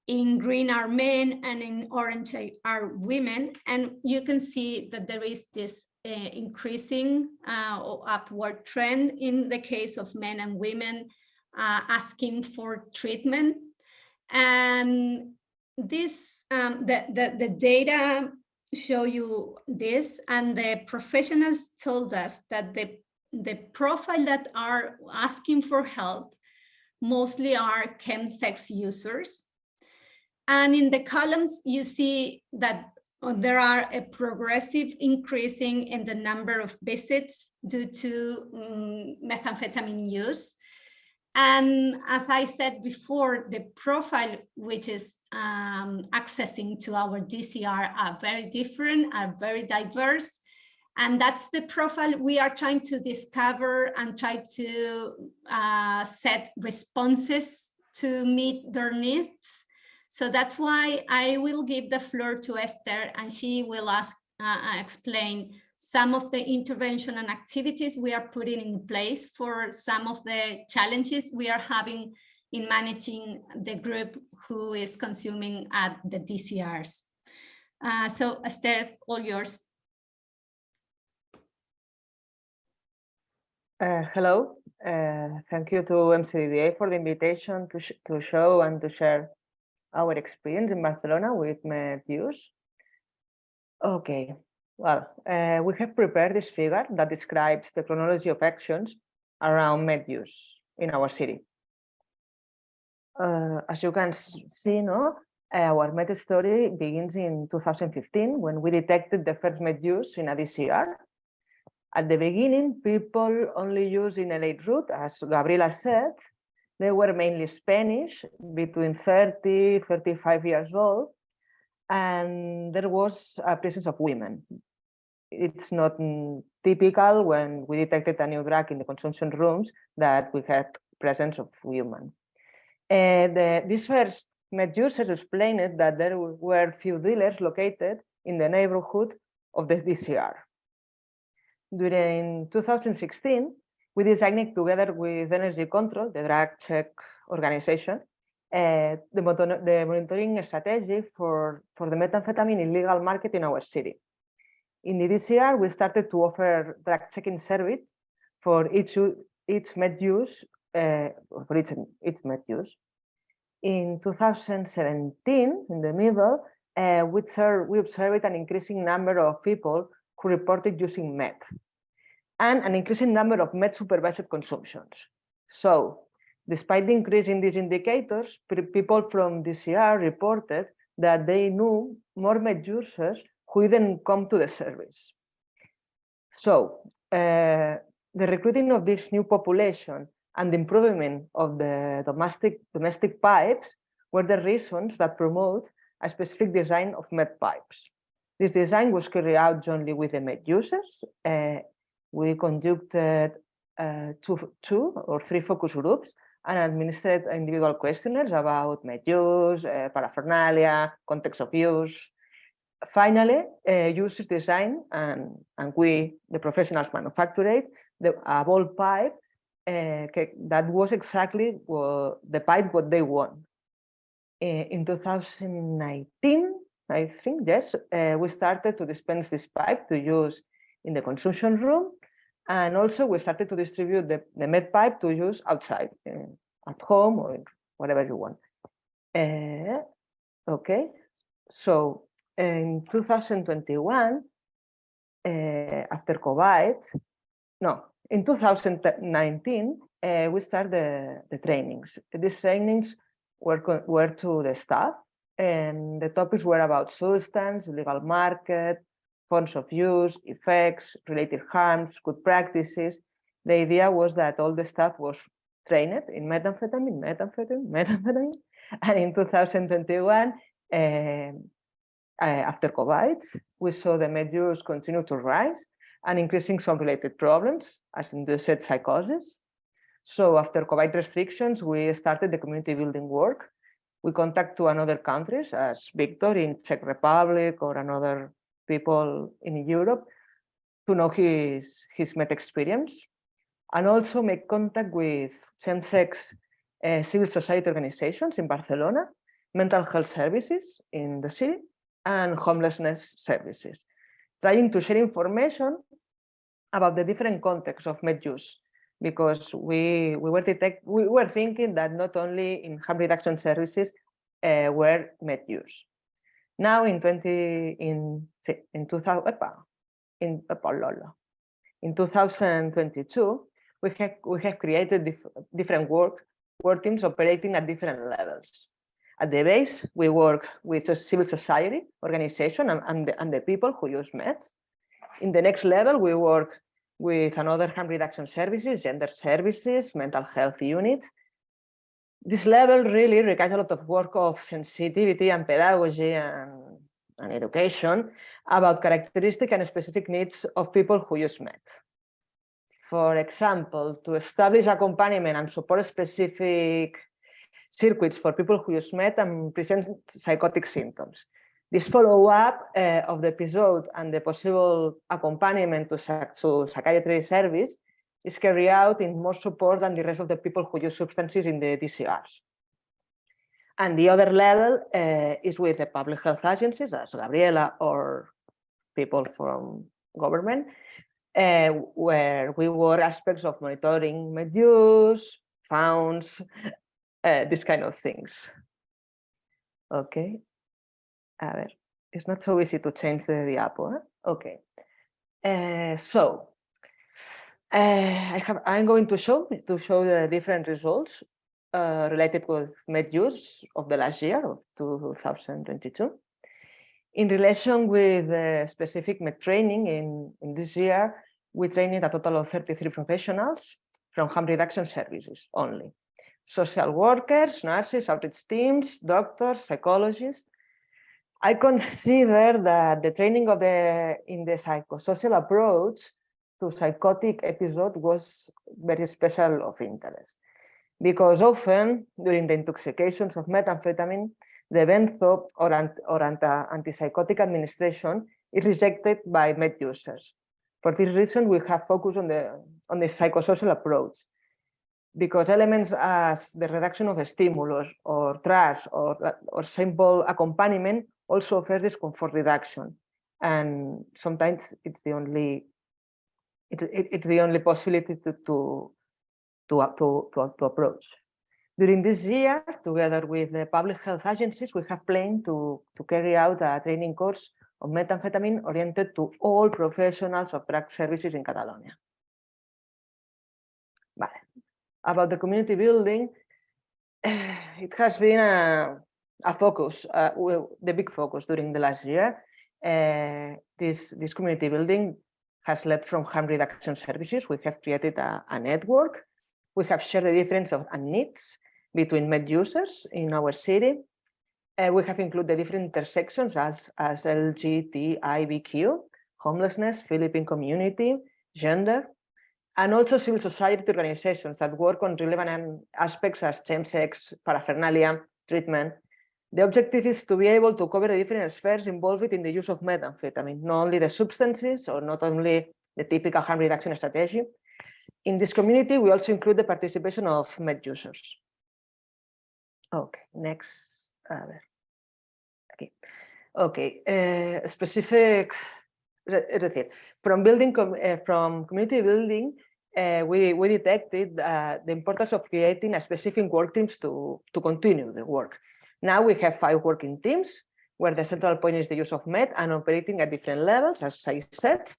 In green are men and in orange are women. And you can see that there is this increasing uh, upward trend in the case of men and women uh, asking for treatment. And this, um, the, the, the data show you this and the professionals told us that the, the profile that are asking for help mostly are chemsex users. And in the columns, you see that there are a progressive increasing in the number of visits due to um, methamphetamine use. And as I said before, the profile which is um, accessing to our DCR are very different, are very diverse. And that's the profile we are trying to discover and try to uh, set responses to meet their needs. So that's why I will give the floor to Esther and she will ask, uh, explain some of the intervention and activities we are putting in place for some of the challenges we are having in managing the group who is consuming at the DCRs. Uh, so Esther, all yours. Uh, hello, uh, thank you to EMCDDA for the invitation to, sh to show and to share our experience in Barcelona with MedUse. Okay, well, uh, we have prepared this figure that describes the chronology of actions around med use in our city. Uh, as you can see, no, our med story begins in 2015 when we detected the first med use in a DCR. At the beginning, people only use in a late route, as Gabriela said. They were mainly Spanish, between 30, 35 years old, and there was a presence of women, it's not typical when we detected a new drug in the consumption rooms that we had presence of women. And uh, the, this first med users explained that there were few dealers located in the neighborhood of the DCR. During 2016, we designed together with Energy Control, the drug check organization, uh, the, the monitoring strategy for, for the methamphetamine illegal market in our city. In the DCR, we started to offer drug checking service for each, each med use, uh, for each, each med use. In 2017, in the middle, uh, we, we observed an increasing number of people who reported using meth and an increasing number of med supervised consumptions. So despite the increase in these indicators, people from DCR reported that they knew more med users who didn't come to the service. So uh, the recruiting of this new population and the improvement of the domestic, domestic pipes were the reasons that promote a specific design of med pipes. This design was carried out jointly with the med users. Uh, we conducted uh, two, two or three focus groups and administered individual questionnaires about med use, uh, paraphernalia, context of use, finally, uh, use design and, and we, the professionals, manufactured the, a ball pipe uh, that was exactly what, the pipe what they want. In 2019, I think, yes, we started to dispense this pipe to use in the consumption room. And also we started to distribute the, the med pipe to use outside, uh, at home or whatever you want. Uh, okay, so in 2021, uh, after COVID, no, in 2019, uh, we started the, the trainings. These trainings were, were to the staff and the topics were about substance, legal market, forms of use, effects, related harms, good practices. The idea was that all the staff was trained in methamphetamine, methamphetamine, methamphetamine, and in 2021, uh, uh, after COVID, we saw the med use continue to rise and increasing some related problems, as induced psychosis. So after COVID restrictions, we started the community building work. We contact to another countries as Victor in Czech Republic or another people in Europe to know his, his Met experience and also make contact with chemsex uh, civil society organizations in Barcelona, mental health services in the city, and homelessness services, trying to share information about the different contexts of med use, because we, we, were detect, we were thinking that not only in harm reduction services uh, were med use. Now in 20, in, in 2000, in, in 2022, we have, we have created dif different work, work teams operating at different levels. At the base, we work with a civil society organization and, and, the, and the people who use MET. In the next level, we work with another harm reduction services, gender services, mental health units. This level really requires a lot of work of sensitivity and pedagogy and, and education about characteristic and specific needs of people who use MET. For example, to establish accompaniment and support specific circuits for people who use MET and present psychotic symptoms. This follow-up uh, of the episode and the possible accompaniment to, to psychiatry service is carried out in more support than the rest of the people who use substances in the DCRs. And the other level uh, is with the public health agencies, as Gabriela or people from government, uh, where we work aspects of monitoring med use, founds, uh, kind of things. Okay. A ver, it's not so easy to change the diapo. Okay. So uh, I have I'm going to show to show the different results uh, related with med use of the last year of 2022. In relation with the specific med training in, in this year, we trained a total of 33 professionals from harm reduction services only social workers, nurses, outreach teams, doctors, psychologists. I consider that the training of the in the psychosocial approach to psychotic episode was very special of interest because often during the intoxications of methamphetamine, the benzo or, or antipsychotic administration is rejected by med users. For this reason, we have focused on the on the psychosocial approach because elements as the reduction of stimulus or trust or, or simple accompaniment also offer discomfort reduction. And sometimes it's the only it, it, it's the only possibility to, to, to, to, to, to approach. During this year, together with the public health agencies, we have planned to, to carry out a training course of methamphetamine oriented to all professionals of drug services in Catalonia. About the community building, it has been a, a focus, uh, the big focus during the last year. Uh, this, this community building has led from harm reduction services. We have created a, a network. We have shared the difference of needs between med users in our city. Uh, we have included the different intersections as, as LGTBIQ, homelessness, Philippine community, gender, and also civil society organizations that work on relevant aspects as chemsex, paraphernalia, treatment. The objective is to be able to cover the different spheres involved in the use of methamphetamine, not only the substances or not only the typical harm reduction strategy. In this community, we also include the participation of med users. Okay, next. Okay, okay. Uh, specific, es decir, from building, uh, from community building, uh, we, we detected uh, the importance of creating a specific work teams to, to continue the work. Now we have five working teams where the central point is the use of MET and operating at different levels, as I said,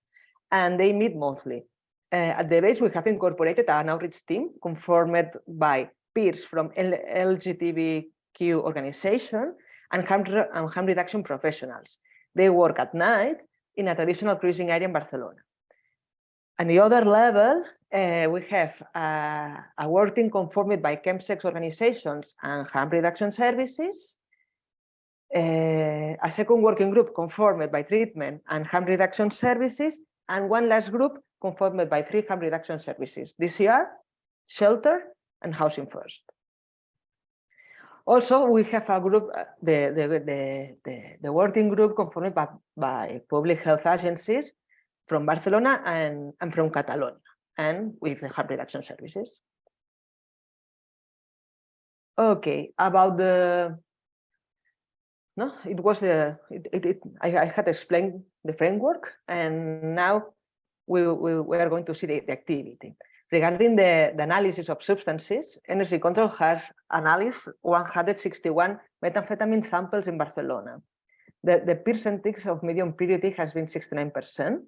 and they meet monthly. Uh, at the base, we have incorporated an outreach team conformed by peers from L LGBTQ organization and harm, and harm reduction professionals. They work at night in a traditional cruising area in Barcelona. And the other level, uh, we have uh, a working conformed by chemsex organizations and harm reduction services, uh, a second working group conformed by treatment and harm reduction services, and one last group conformed by three harm reduction services, DCR, shelter, and housing first. Also, we have a group, uh, the, the, the, the, the working group conformed by, by public health agencies from Barcelona and, and from Catalonia, and with the harm reduction services. Okay, about the, no, it was the, it, it, it- I, I had explained the framework, and now we, we, we are going to see the, the activity. Regarding the, the analysis of substances, Energy Control has analyzed 161 methamphetamine samples in Barcelona. The, the percentage of medium purity has been 69%.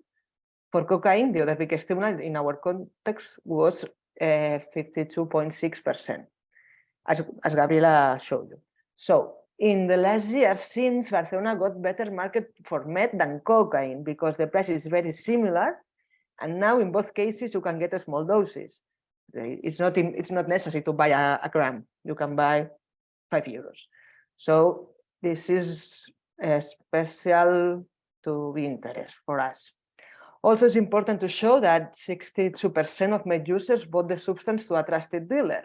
For cocaine, the other big stimulant in our context was uh, 52.6%, as, as Gabriela showed you. So in the last year, since Barcelona got better market for meth than cocaine because the price is very similar, and now in both cases you can get a small doses. It's not it's not necessary to buy a, a gram. You can buy five euros. So this is a special to be interest for us. Also, it's important to show that 62% of med users bought the substance to a trusted dealer.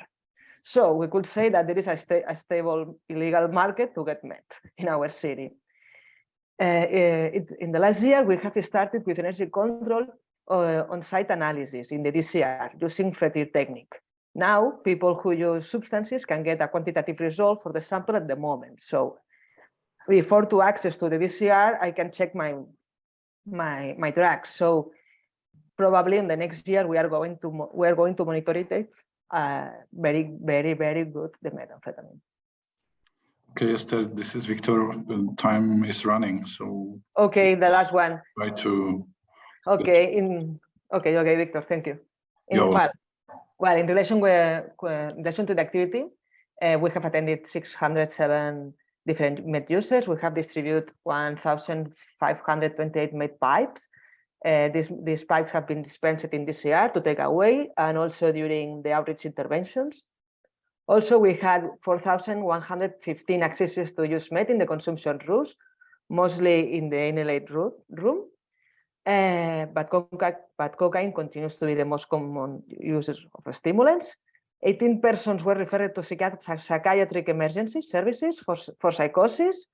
So we could say that there is a, sta- a stable illegal market to get met in our city. Uh, uh, it, in the last year, we have started with Energy Control uh, on-site analysis in the DCR using FTIR technique. Now, people who use substances can get a quantitative result for the sample at the moment. So before to access to the DCR, I can check my my my drugs. So probably in the next year we are going to we are going to monitor it uh, very very very good the methamphetamine. Okay, Esther, this is Victor. The time is running, so Okay, the last one. try to, Okay, in okay, okay, Victor, thank you. In, well, well, in relation with, in relation to the activity, uh, we have attended 607 different med users. We have distributed 1,528 med pipes. Uh, these, these pipes have been dispensed in DCR to take away and also during the outreach interventions. Also, we had 4,115 accesses to use med in the consumption rooms, mostly in the inhaled room. Uh, but, but cocaine continues to be the most common uses of stimulants. 18 persons were referred to psychiatric emergency services for, for psychosis,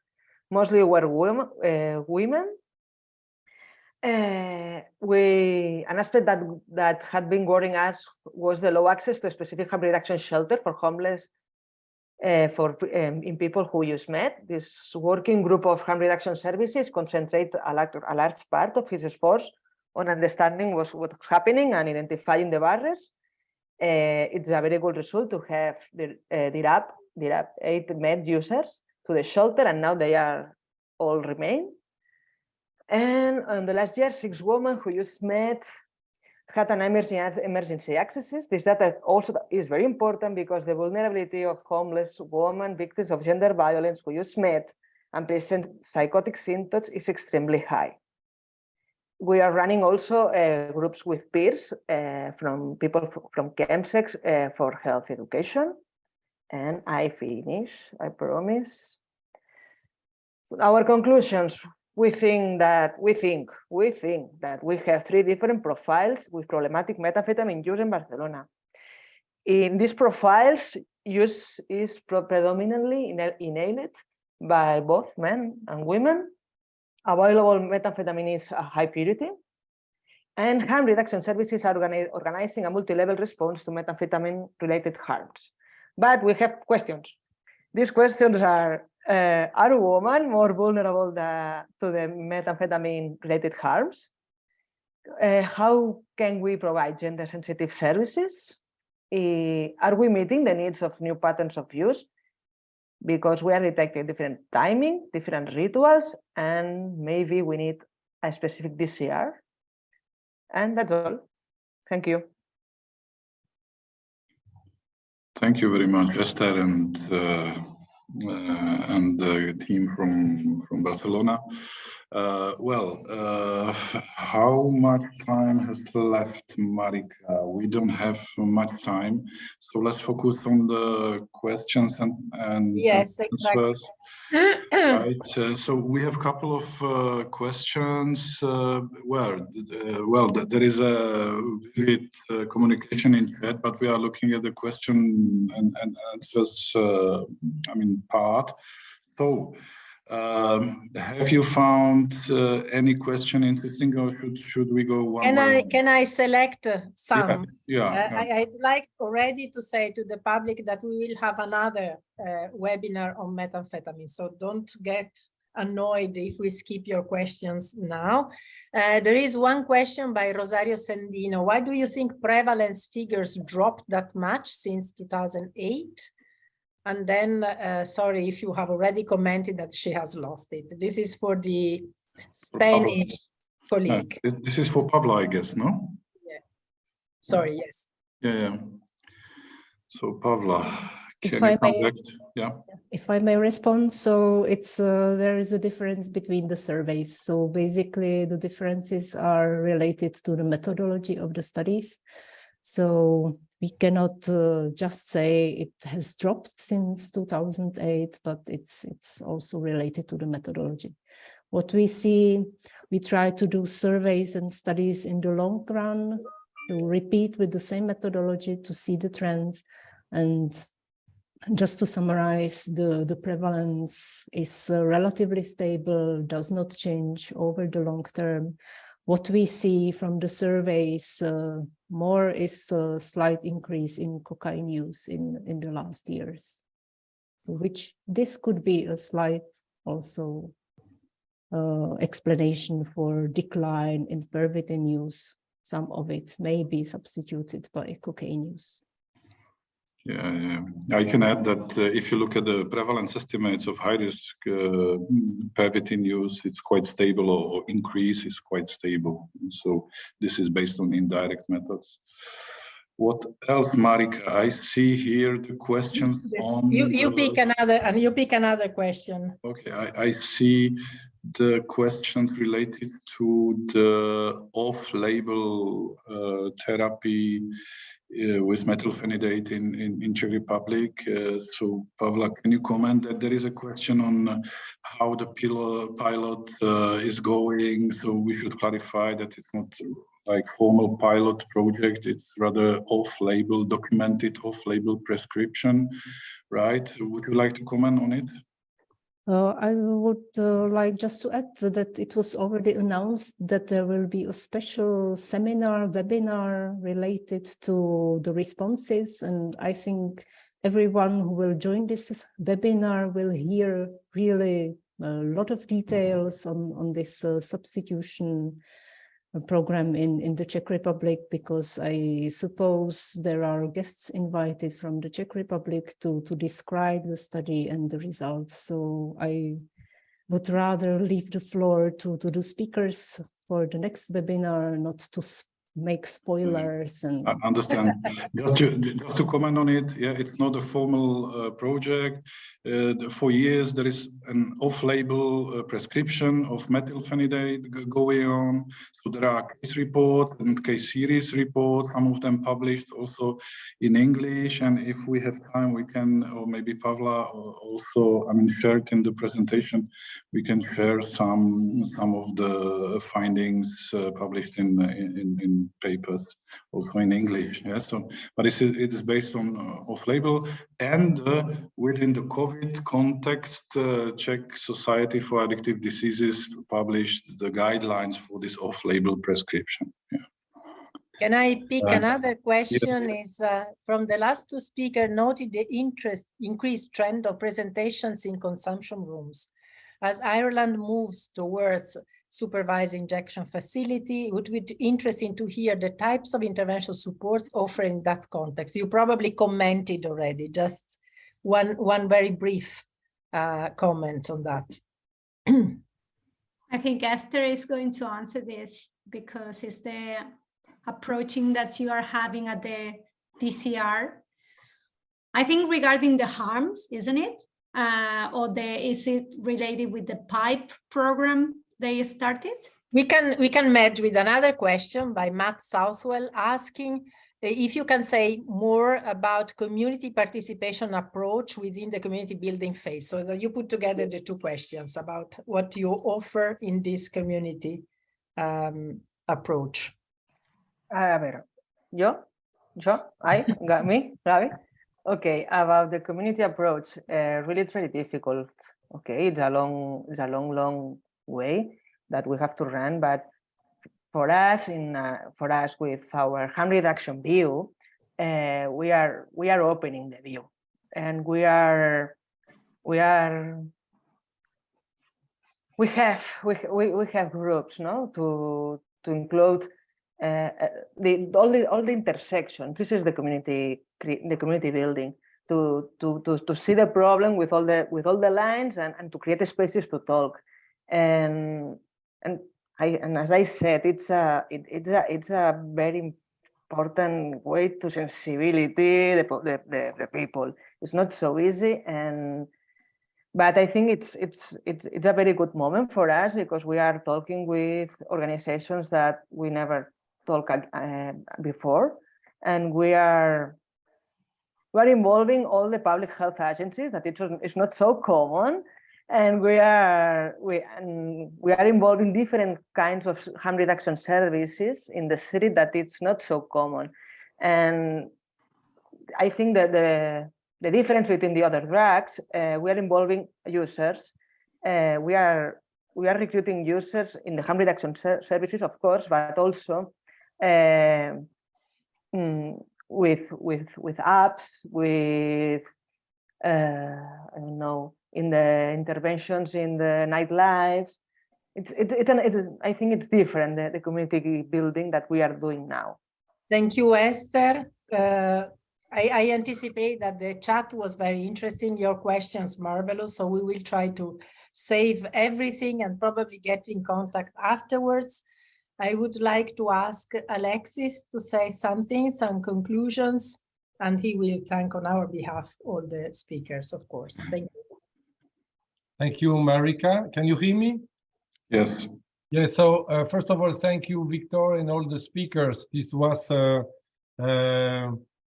mostly were women. Uh, women. Uh, we, an aspect that, that had been worrying us was the low access to specific harm reduction shelter for homeless uh, for um, in people who use meth. This working group of harm reduction services concentrate a large, a large part of his efforts on understanding what's, what's happening and identifying the barriers. Uh, it's a very good result to have the uh, DIRAP, DIRAP eight med users to the shelter and now they are all remain. And on the last year, six women who used meth had an emergency, emergency accesses. This data also is very important because the vulnerability of homeless women, victims of gender violence who use meth and present psychotic symptoms is extremely high. We are running also uh, groups with peers uh, from people from chemsex uh, for health education. And I finish, I promise. Our conclusions, we think that we think we think that we have three different profiles with problematic methamphetamine use in Barcelona. In these profiles, use is predominantly inhaled by both men and women. Available methamphetamine is a high purity. And harm reduction services are organizing a multi-level response to methamphetamine-related harms. But we have questions. These questions are, uh, are women more vulnerable tha- to the methamphetamine-related harms? Uh, how can we provide gender-sensitive services? Eh, are we meeting the needs of new patterns of use? Because we are detecting different timing, different rituals, and maybe we need a specific DCR. And that's all. Thank you. thank you very much, Esther and uh, uh, and the team from from Barcelona. Uh, well, uh, how much time has left, Marika? We don't have much time, so let's focus on the questions and and Yes, exactly. Right, uh, so we have a couple of uh, questions. uh, Well, uh, well, there is a vivid uh, communication in chat, but we are looking at the question and and answers, uh, I mean, part. So Um, have you found uh, any question interesting or should, should we go one Can I, one? can I select uh, some? Yeah, Uh, yeah. I, I'd like already to say to the public that we will have another uh, webinar on methamphetamine, so don't get annoyed if we skip your questions now. Uh, there is one question by Rosario Sendino. Why do you think prevalence figures dropped that much since 2008? And then, uh, sorry if you have already commented that she has lost it. This is for the Spanish Uh, colleague. th- This is for Pavla, I guess, no? Yeah. Sorry, yes. Yeah, yeah. So Pavla, If can I you come may- back? Yeah, If I may respond, so it's uh, there is a difference between the surveys. So basically, the differences are related to the methodology of the studies. So we cannot uh, just say it has dropped since 2008, but it's it's also related to the methodology. What we see, we try to do surveys and studies in the long run to repeat with the same methodology to see the trends and just to summarize, the, the prevalence is uh, relatively stable, does not change over the long term. What we see from the surveys, uh, more is a slight increase in cocaine use in, in the last years, which this could be a slight also uh, explanation for decline in pervitin use. Some of it may be substituted by cocaine use. Yeah, yeah. I can add that uh, if you look at the prevalence estimates of high risk uh, pervitin use, it's quite stable or, or increase is quite stable. And so this is based on indirect methods. What else, Marika? I see here the questions on. You, you the- pick another, and you pick another question. Okay, I, I see the questions related to the off-label uh, therapy uh, with methylphenidate in, in, in Czech Republic. Uh, so Pavla, can you comment that there is a question on how the pil- pilot uh, is going? So we should clarify that it's not like formal pilot project, it's rather off-label, documented off-label prescription, right? Would you like to comment on it? Uh, I would uh, like just to add that it was already announced that there will be a special seminar, webinar related to the responses. And I think everyone who will join this webinar will hear really a lot of details on, on this uh, substitution program in, in the Czech Republic, because I suppose there are guests invited from the Czech Republic to, to describe the study and the results. So I would rather leave the floor to, to the speakers for the next webinar, not to make spoilers and I understand. Just to, just to comment on it, yeah, it's not a formal uh, project. Uh, the- for years, there is an off-label uh, prescription of methylphenidate going on. So there are case reports and case series reports, some of them published also in English. And if we have time, we can, or maybe Pavla also, I mean, shared in the presentation. We can share some some of the findings uh, published in, in in in papers also in English. Yeah, so but it is it is based on uh, off-label and uh, within the COVID context, uh, Czech Society for Addictive Diseases published the guidelines for this off-label prescription. Yeah. Can I pick Uh, another question? It's uh, from the last two speakers noted the interest, increased trend of presentations in consumption rooms. As Ireland moves towards supervised injection facility, it would be interesting to hear the types of intervention supports offered in that context. You probably commented already, just one, one very brief uh, comment on that. I think Esther is going to answer this because it's the approaching that you are having at the DCR. I think regarding the harms, isn't it? Uh, or the is it related with the pipe program they started? We can we can merge with another question by Matt Southwell asking uh, if you can say more about community participation approach within the community building phase so that you put together the two questions about what you offer in this community um, approach. A ver, yo, yo, I, got me, Gaby. Okay, about the community approach, uh, really, it's very difficult Okay, it's a long, it's a long, long way that we have to run, but for us, in uh, for us with our harm reduction view, uh, we are we are opening the view, and we are we are we have we we, we have groups, no, to to include uh, uh, the all the all the intersections. This is the community the community building to to to to see the problem with all the with all the lines and and to create spaces to talk, and and I and as I said, it's a it, it's a it's a very important way to sensibility the, the, the, the people. It's not so easy and but I think it's it's it's it's a very good moment for us because we are talking with organizations that we never talked uh, before, and we are we are involving all the public health agencies that it's it's not so common, and we are we and we are involving different kinds of harm reduction services in the city that it's not so common, and I think that the the difference between the other drugs, uh, we are involving users. Uh, we are we are recruiting users in the harm reduction ser services, of course, but also uh, mm, with with with apps, with uh, I don't know, in the interventions in the nightlife. It's it's it's, an, it's I think it's different the, the community building that we are doing now. Thank you, Esther. Uh, I, I anticipate that the chat was very interesting, your questions marvelous, so we will try to save everything and probably get in contact afterwards. I would like to ask Alexis to say something, some conclusions, and he will thank on our behalf all the speakers, of course. Thank you. Thank you, Marika. Can you hear me? Yes. Yes, so uh, first of all, thank you, Victor, and all the speakers. This was uh, uh,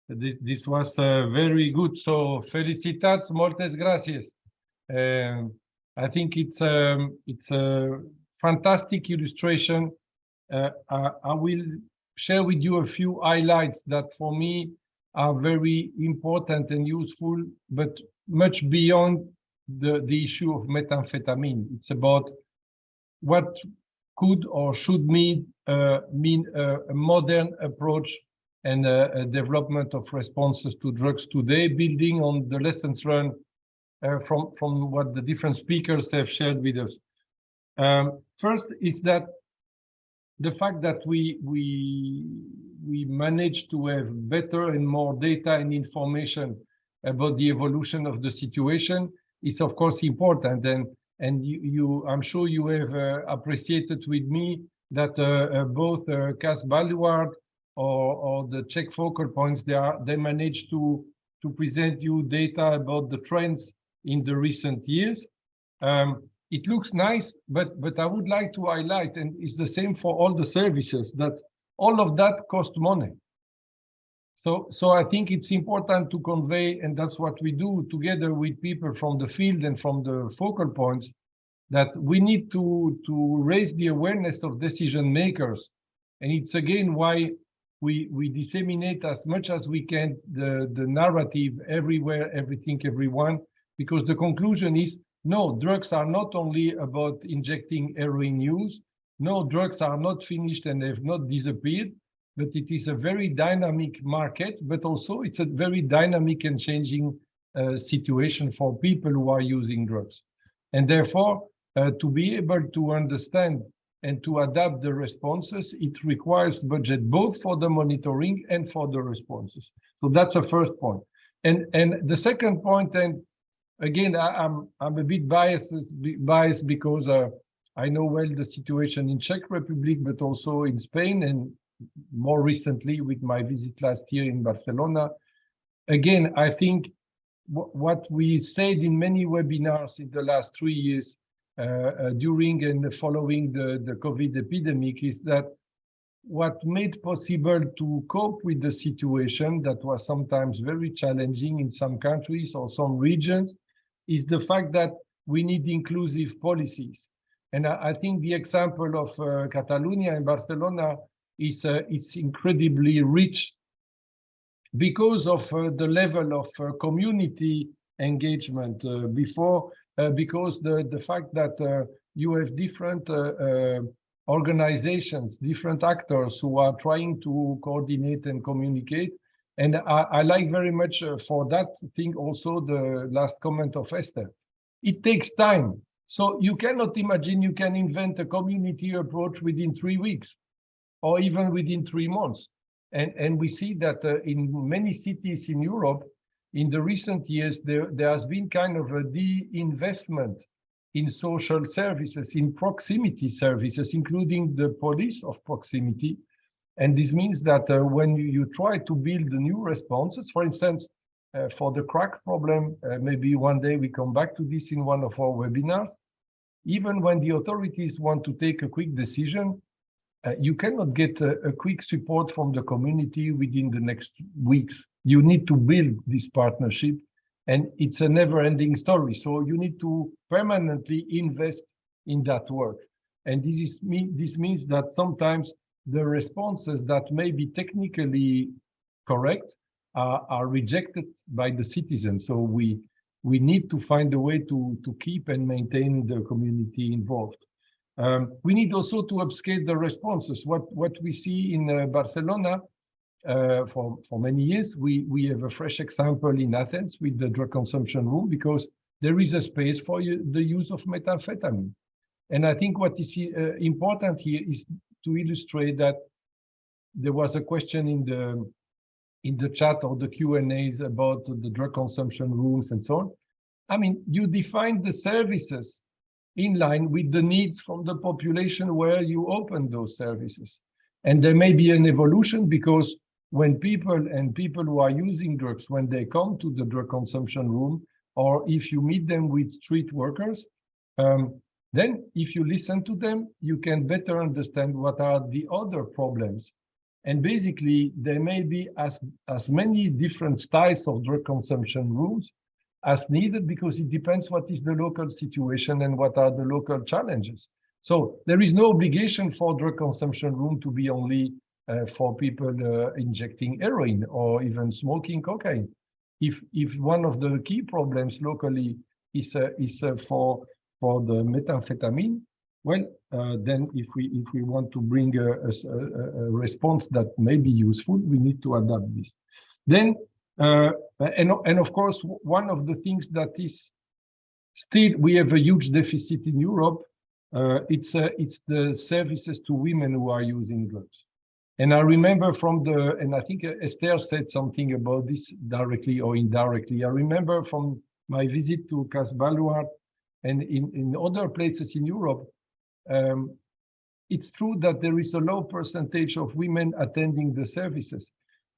th- this was uh, very good. So felicitats, moltes gracias. Um, I think it's um, it's a fantastic illustration. Uh, I, I will share with you a few highlights that for me are very important and useful, but much beyond the, the issue of methamphetamine. It's about what could or should mean uh, mean uh, a modern approach and uh, a development of responses to drugs today, building on the lessons learned uh, from from what the different speakers have shared with us. Um, first is that the fact that we we we manage to have better and more data and information about the evolution of the situation is of course important and and you, you I'm sure you have uh, appreciated with me that uh, uh, both uh, CAS Baluard or, or the Czech focal points they are they managed to to present you data about the trends in the recent years. Um, it looks nice, but but I would like to highlight, and it's the same for all the services, that all of that cost money. So so I think it's important to convey, and that's what we do together with people from the field and from the focal points, that we need to to raise the awareness of decision makers, and it's again why we we disseminate as much as we can the the narrative everywhere, everything, everyone, because the conclusion is no, drugs are not only about injecting heroin use. No, drugs are not finished and they've not disappeared, but it is a very dynamic market, but also it's a very dynamic and changing uh, situation for people who are using drugs. And therefore, uh, to be able to understand and to adapt the responses, it requires budget both for the monitoring and for the responses. So that's the first point. And, and the second point, and again, I, am I'm, I'm a bit biased biased because uh, I know well the situation in Czech Republic, but also in Spain, and more recently with my visit last year in Barcelona. Again, I think what we said in many webinars in the last three years uh, uh, during and following the, the COVID epidemic is that what made possible to cope with the situation that was sometimes very challenging in some countries or some regions is the fact that we need inclusive policies. And I, think the example of uh, Catalonia and Barcelona is uh, it's incredibly rich because of uh, the level of uh, community engagement. Uh, before, uh, because the, the fact that you have different organizations, different actors who are trying to coordinate and communicate. And I, I like very much for that thing also the last comment of Esther. It takes time. So you cannot imagine you can invent a community approach within three weeks or even within three months. And, and we see that uh, in many cities in Europe, in the recent years, there, there has been kind of a de-investment in social services, in proximity services, including the police of proximity. And this means that uh, when you, you, try to build new responses, for instance, uh, for the crack problem, uh, maybe one day we come back to this in one of our webinars, even when the authorities want to take a quick decision, uh, you cannot get a, a, quick support from the community within the next weeks. You need to build this partnership and it's a never-ending story. So you need to permanently invest in that work. And this is this means that sometimes the responses that may be technically correct are, are rejected by the citizens. So we we need to find a way to to keep and maintain the community involved. Um, we need also to upscale the responses. What what we see in uh, Barcelona uh, for for many years, we we have a fresh example in Athens with the drug consumption room because there is a space for the use of methamphetamine. And I think what is uh, important here is to illustrate that there was a question in the in the chat or the Q&As about the drug consumption rooms and so on. I mean, you define the services in line with the needs from the population where you open those services. And there may be an evolution because when people and people who are using drugs, when they come to the drug consumption room, or if you meet them with street workers, um, then if you listen to them, you can better understand what are the other problems. And basically, there may be as, as many different styles of drug consumption rooms as needed because it depends what is the local situation and what are the local challenges. So there is no obligation for drug consumption room to be only uh, for people uh, injecting heroin or even smoking cocaine. If if one of the key problems locally is uh, is uh, for for the methamphetamine, well, uh, then if we if we want to bring a, a, a, response that may be useful, we need to adapt this. Then uh, and, and of course, one of the things that is still, we have a huge deficit in Europe. Uh, it's, uh, it's the services to women who are using drugs. And I remember from the, and I think Esther said something about this directly or indirectly. I remember from my visit to CAS Baluard and in, in other places in Europe, um, it's true that there is a low percentage of women attending the services.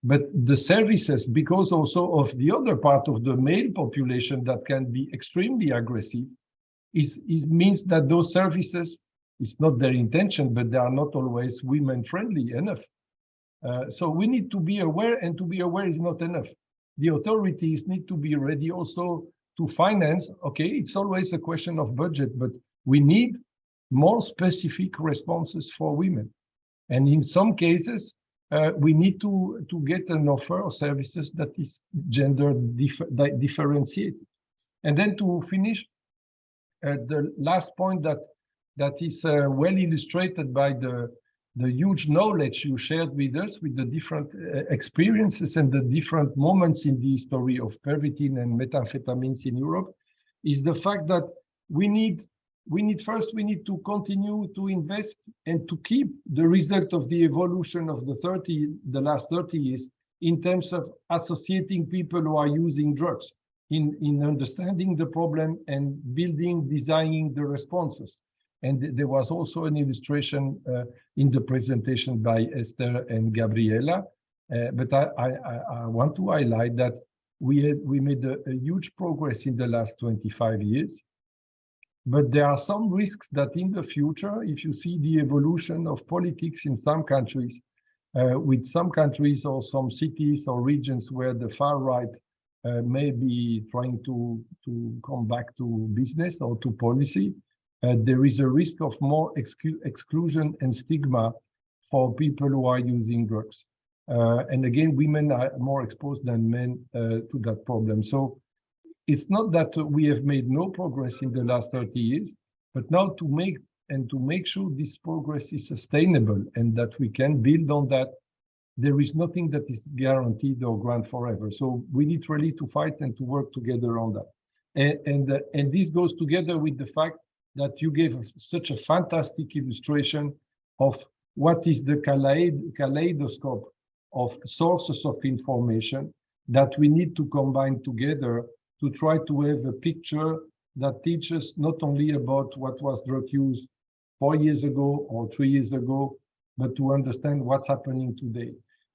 But the services, because also of the other part of the male population that can be extremely aggressive, is, is means that those services, it's not their intention, but they are not always women friendly enough. Uh, so we need to be aware and to be aware is not enough. The authorities need to be ready also to finance. Okay, it's always a question of budget, but we need more specific responses for women. And in some cases, uh, we need to, to get an offer of services that is gender dif differentiated. And then to finish, uh, the last point that that is uh, well illustrated by the the huge knowledge you shared with us with the different uh, experiences and the different moments in the history of pervitin and methamphetamines in Europe is the fact that we need we need first, we need to continue to invest and to keep the result of the evolution of the 30, the last 30 years in terms of associating people who are using drugs in, in understanding the problem and building, designing the responses. And there was also an illustration uh, in the presentation by Esther and Gabriela. Uh, but I, I, I, want to highlight that we, had, we made a, a huge progress in the last 25 years. But there are some risks that in the future, if you see the evolution of politics in some countries, uh, with some countries or some cities or regions where the far right uh, may be trying to, to come back to business or to policy, uh, there is a risk of more exclu exclusion and stigma for people who are using drugs. Uh, and again, women are more exposed than men uh, to that problem. So it's not that we have made no progress in the last 30 years, but now to make and to make sure this progress is sustainable and that we can build on that, there is nothing that is guaranteed or grant forever. So we need really to fight and to work together on that. And, and, uh, and this goes together with the fact that you gave such a fantastic illustration of what is the kaleidoscope of sources of information that we need to combine together to try to have a picture that teaches not only about what was drug use four years ago or three years ago, but to understand what's happening today.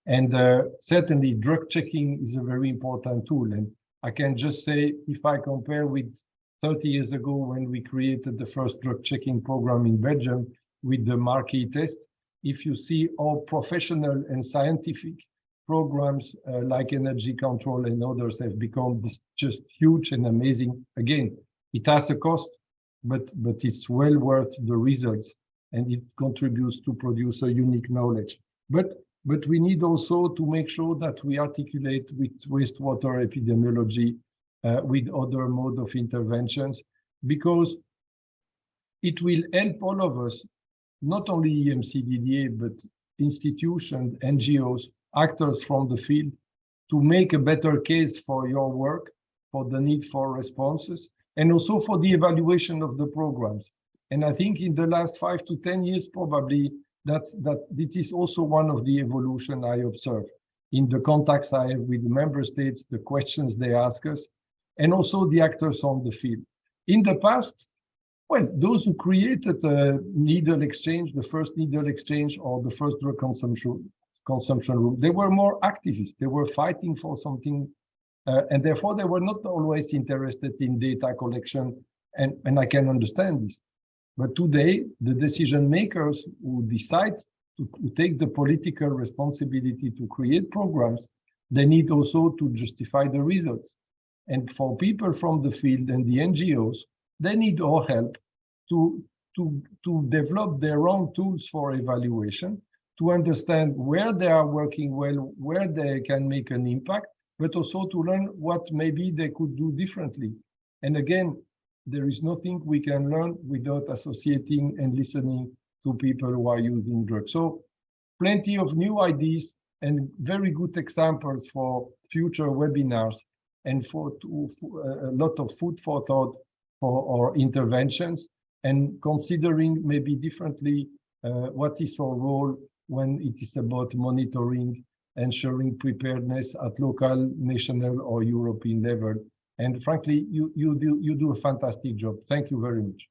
And uh, certainly drug checking is a very important tool. And I can just say, if I compare with 30 years ago when we created the first drug checking program in Belgium with the Marquis test, if you see all professional and scientific programs uh, like Energy Control and others have become just huge and amazing. Again, it has a cost, but, but it's well worth the results and it contributes to produce a unique knowledge. But, but we need also to make sure that we articulate with wastewater epidemiology, uh, with other mode of interventions, because it will help all of us, not only EMCDDA, but institutions, NGOs, actors from the field, to make a better case for your work, for the need for responses, and also for the evaluation of the programs. And I think in the last five to 10 years, probably that's, that it is also one of the evolution I observe in the contacts I have with the member states, the questions they ask us, and also the actors on the field. In the past, well, those who created the needle exchange, the first needle exchange or the first drug consumption, consumption room, they were more activists. They were fighting for something uh, and therefore, they were not always interested in data collection, and, and I can understand this. But today, the decision makers who decide to, to take the political responsibility to create programs, they need also to justify the results. And for people from the field and the NGOs, they need our help to, to, to develop their own tools for evaluation, to understand where they are working well, where they can make an impact, but also to learn what maybe they could do differently. And again, there is nothing we can learn without associating and listening to people who are using drugs. So plenty of new ideas and very good examples for future webinars and for, to, a lot of food for thought for our interventions and considering maybe differently uh, what is our role when it is about monitoring ensuring preparedness at local, national, or European level. And frankly, you, you, do, you do a fantastic job. Thank you very much.